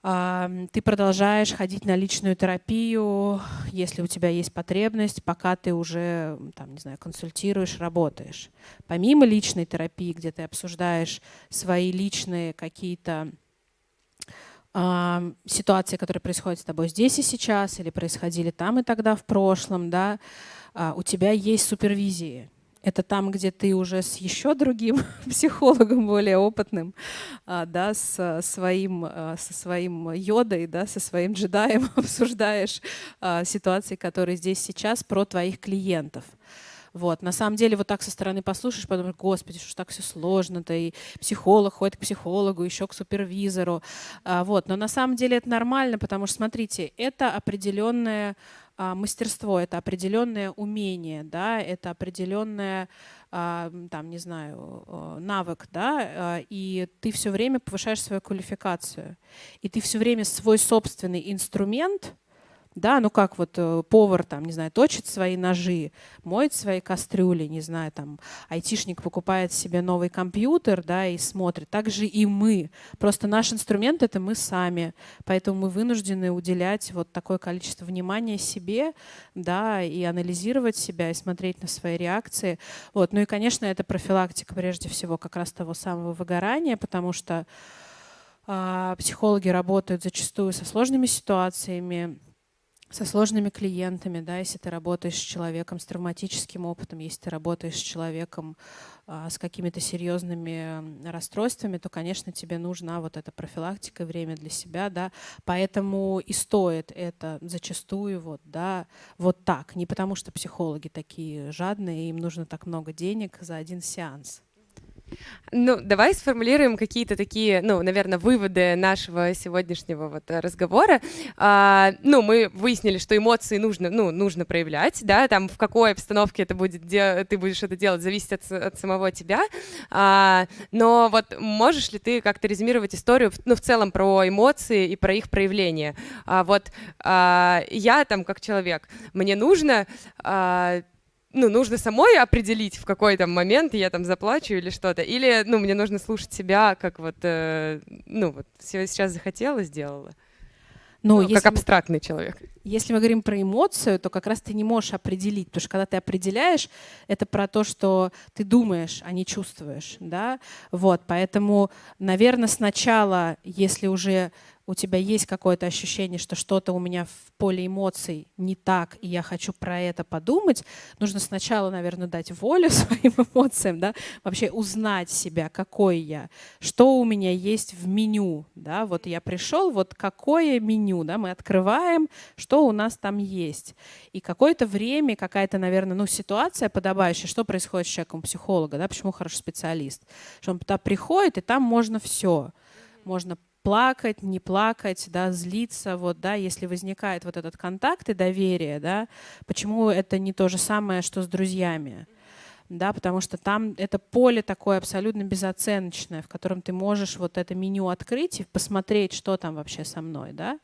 ты продолжаешь ходить на личную терапию, если у тебя есть потребность, пока ты уже, там, не знаю, консультируешь, работаешь. Помимо личной терапии, где ты обсуждаешь свои личные какие-то ситуации, которые происходят с тобой здесь и сейчас, или происходили там и тогда в прошлом, да, а, у тебя есть супервизии это там, где ты уже с еще другим психологом, более опытным, а, да, с своим, а, со своим йодой, да, со своим джедаем обсуждаешь а, ситуации, которые здесь сейчас, про твоих клиентов. Вот. На самом деле, вот так со стороны послушаешь, подумаешь, господи, что ж так все сложно-то, и психолог ходит к психологу, еще к супервизору. Вот. Но на самом деле это нормально, потому что, смотрите, это определенная мастерство, это определенное умение, да, это определенное, а, там, не знаю, навык, да, а, и ты все время повышаешь свою квалификацию, и ты все время свой собственный инструмент – да, ну как вот э, повар там, не знаю, точит свои ножи, моет свои кастрюли, не знаю, там айтишник покупает себе новый компьютер, да, и смотрит. Так же и мы. Просто наш инструмент — это мы сами. Поэтому мы вынуждены уделять вот такое количество внимания себе, да, и анализировать себя, и смотреть на свои реакции. Вот. Ну и, конечно, это профилактика прежде всего как раз того самого выгорания, потому что э, психологи работают зачастую со сложными ситуациями, со сложными клиентами, да, если ты работаешь с человеком с травматическим опытом, если ты работаешь с человеком а, с какими-то серьезными расстройствами, то, конечно, тебе нужна вот эта профилактика, время для себя, да, поэтому и стоит это зачастую вот, да, вот так, не потому что психологи такие жадные, им нужно так много денег за один сеанс. Ну, давай сформулируем какие-то такие, ну, наверное, выводы нашего сегодняшнего вот разговора. А, ну, мы выяснили, что эмоции нужно, ну, нужно проявлять, да, там в какой обстановке это будет, ты будешь это делать, зависит от, от самого тебя. А, но вот можешь ли ты как-то резюмировать историю, ну, в целом про эмоции и про их проявление? А, вот а, я там как человек, мне нужно а, ну, нужно самой определить, в какой там момент я там заплачу или что-то. Или, ну, мне нужно слушать себя, как вот, э, ну, вот сейчас захотела, сделала. Ну, ну как абстрактный мы, человек. Если мы говорим про эмоцию, то как раз ты не можешь определить, потому что когда ты определяешь, это про то, что ты думаешь, а не чувствуешь, да. Вот, поэтому, наверное, сначала, если уже у тебя есть какое-то ощущение, что что-то у меня в поле эмоций не так, и я хочу про это подумать, нужно сначала, наверное, дать волю своим эмоциям, да, вообще узнать себя, какой я, что у меня есть в меню, да, вот я пришел, вот какое меню, да, мы открываем, что у нас там есть. И какое-то время, какая-то, наверное, ну, ситуация подобающая, что происходит с человеком психолога, да, почему хороший специалист, что он туда приходит, и там можно все. Можно плакать, не плакать, да, злиться, вот, да, если возникает вот этот контакт и доверие, да, почему это не то же самое, что с друзьями, да, потому что там это поле такое абсолютно безоценочное, в котором ты можешь вот это меню открыть и посмотреть, что там вообще со мной, да,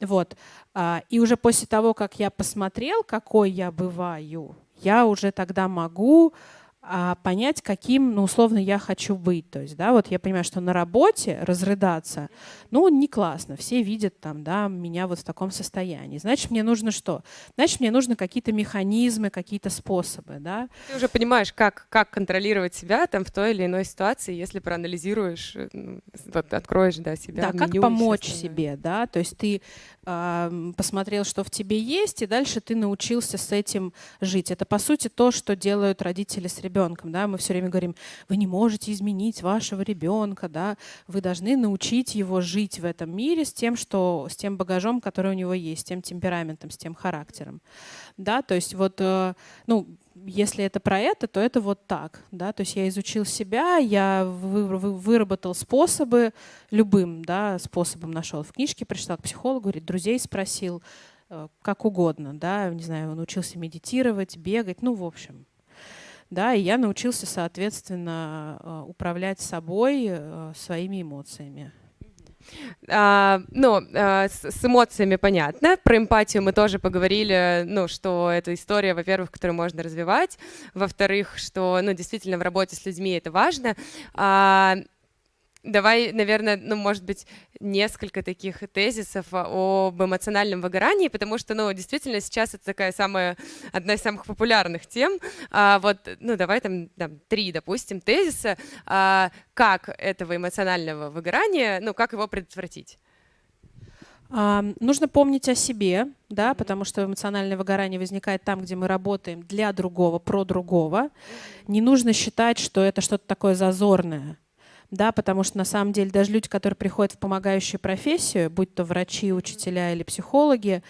вот, а, и уже после того, как я посмотрел, какой я бываю, я уже тогда могу а понять, каким, ну, условно, я хочу быть. То есть, да, вот я понимаю, что на работе разрыдаться, ну, не классно. Все видят там, да, меня вот в таком состоянии. Значит, мне нужно что? Значит, мне нужны какие-то механизмы, какие-то способы, да. Ты уже понимаешь, как, как контролировать себя там в той или иной ситуации, если проанализируешь, э, вот, откроешь, да, себя. Да, как помочь себе, да, то есть ты э, посмотрел, что в тебе есть, и дальше ты научился с этим жить. Это, по сути, то, что делают родители с ребенком ребенком, да, мы все время говорим, вы не можете изменить вашего ребенка, да, вы должны научить его жить в этом мире с тем, что, с тем багажом, который у него есть, с тем темпераментом, с тем характером, да, то есть вот, э, ну, если это про это, то это вот так, да, то есть я изучил себя, я вы, вы, выработал способы, любым, да, способом нашел в книжке, пришла к психологу, говорит, друзей спросил, э, как угодно, да, не знаю, он учился медитировать, бегать, ну, в общем, да, и я научился, соответственно, э, управлять собой, э, своими эмоциями. А, ну, а, с, с эмоциями понятно. Про эмпатию мы тоже поговорили, ну, что это история, во-первых, которую можно развивать, во-вторых, что, ну, действительно в работе с людьми это важно. А, Давай, наверное, ну, может быть, несколько таких тезисов об эмоциональном выгорании, потому что, ну, действительно, сейчас это такая самая, одна из самых популярных тем. А, вот, ну, давай там, там три, допустим, тезиса, а, как этого эмоционального выгорания, ну, как его предотвратить. А, нужно помнить о себе, да, потому что эмоциональное выгорание возникает там, где мы работаем для другого, про другого. Не нужно считать, что это что-то такое зазорное да, потому что на самом деле даже люди, которые приходят в помогающую профессию, будь то врачи, учителя или психологи,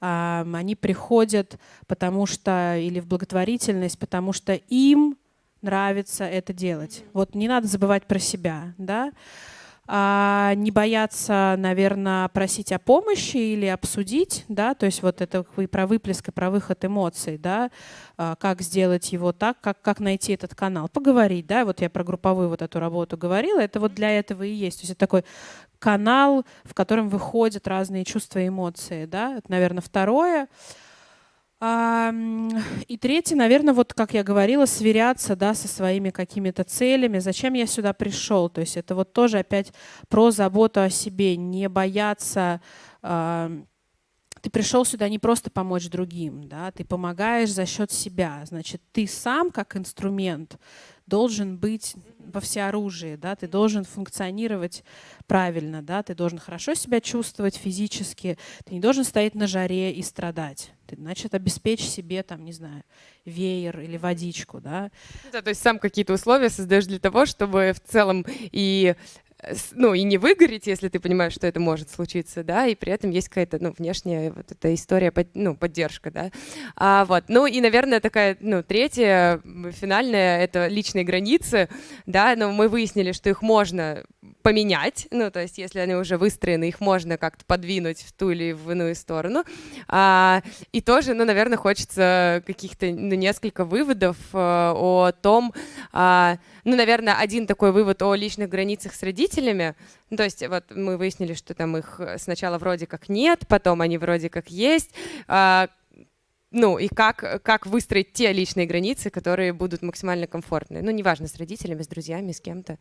они приходят потому что или в благотворительность, потому что им нравится это делать. Вот не надо забывать про себя, да а, не бояться, наверное, просить о помощи или обсудить, да, то есть вот это вы про выплеск и про выход эмоций, да, а, как сделать его так, как, как найти этот канал, поговорить, да, вот я про групповую вот эту работу говорила, это вот для этого и есть, то есть это такой канал, в котором выходят разные чувства и эмоции, да, это, наверное, второе. И третье, наверное, вот как я говорила, сверяться да, со своими какими-то целями, зачем я сюда пришел. То есть это вот тоже опять про заботу о себе, не бояться ты пришел сюда не просто помочь другим, да, ты помогаешь за счет себя. Значит, ты сам как инструмент должен быть во всеоружии, да, ты должен функционировать правильно, да, ты должен хорошо себя чувствовать физически, ты не должен стоять на жаре и страдать. Ты, значит, обеспечь себе, там, не знаю, веер или водичку, да. Да, то есть сам какие-то условия создаешь для того, чтобы в целом и ну, и не выгореть, если ты понимаешь, что это может случиться, да, и при этом есть какая-то, ну, внешняя вот эта история, ну, поддержка, да. А, вот, ну, и, наверное, такая, ну, третья, финальная, это личные границы, да, но мы выяснили, что их можно поменять, ну, то есть если они уже выстроены, их можно как-то подвинуть в ту или в иную сторону. А, и тоже, ну, наверное, хочется каких-то, ну, несколько выводов а, о том, а, ну, наверное, один такой вывод о личных границах с родителями, ну, то есть вот мы выяснили, что там их сначала вроде как нет, потом они вроде как есть, а, ну и как, как выстроить те личные границы, которые будут максимально комфортны. Ну, неважно, с родителями, с друзьями, с кем-то.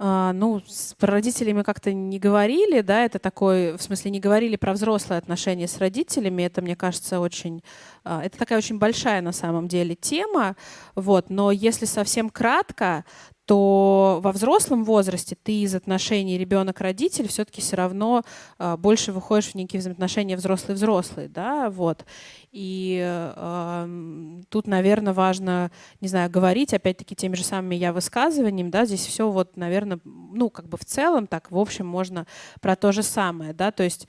А, ну, с родителями как-то не говорили, да, это такой, в смысле, не говорили про взрослые отношения с родителями, это, мне кажется, очень, а, это такая очень большая на самом деле тема, вот, но если совсем кратко, то во взрослом возрасте ты из отношений ребенок-родитель все-таки все равно э, больше выходишь в некие взаимоотношения взрослый-взрослый, да, вот. И э, тут, наверное, важно, не знаю, говорить, опять-таки, теми же самыми я высказываниями, да, здесь все вот, наверное, ну, как бы в целом так, в общем, можно про то же самое, да, то есть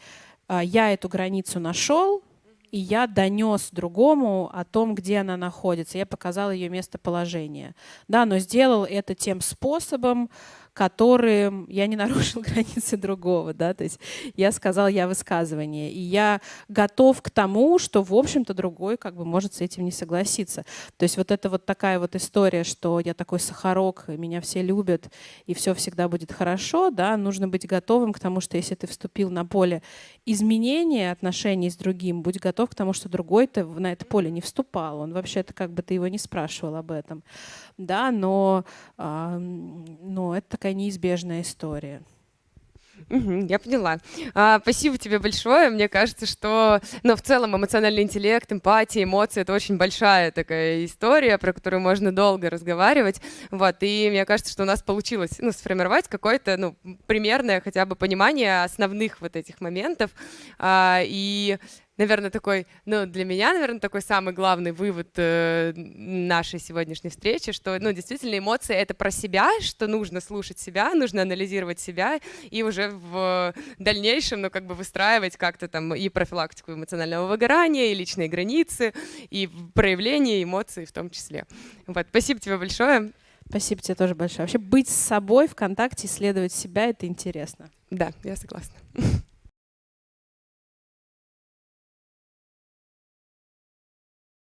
э, я эту границу нашел, и я донес другому о том, где она находится. Я показал ее местоположение. Да, но сделал это тем способом, которым я не нарушил границы другого, да, то есть я сказал я высказывание, и я готов к тому, что, в общем-то, другой как бы может с этим не согласиться. То есть вот это вот такая вот история, что я такой сахарок, меня все любят, и все всегда будет хорошо, да, нужно быть готовым к тому, что если ты вступил на поле изменения отношений с другим, будь готов к тому, что другой-то на это поле не вступал, он вообще-то как бы ты его не спрашивал об этом, да, но, э, но это такая неизбежная история. Я поняла. А, спасибо тебе большое. Мне кажется, что, ну, в целом эмоциональный интеллект, эмпатия, эмоции — это очень большая такая история, про которую можно долго разговаривать. Вот, и мне кажется, что у нас получилось, ну, сформировать какое-то, ну, примерное хотя бы понимание основных вот этих моментов. А, и наверное, такой, ну, для меня, наверное, такой самый главный вывод э, нашей сегодняшней встречи, что, ну, действительно, эмоции — это про себя, что нужно слушать себя, нужно анализировать себя и уже в дальнейшем, ну, как бы выстраивать как-то там и профилактику эмоционального выгорания, и личные границы, и проявление эмоций в том числе. Вот, спасибо тебе большое. Спасибо тебе тоже большое. Вообще быть с собой в контакте, исследовать себя — это интересно. Да, я согласна.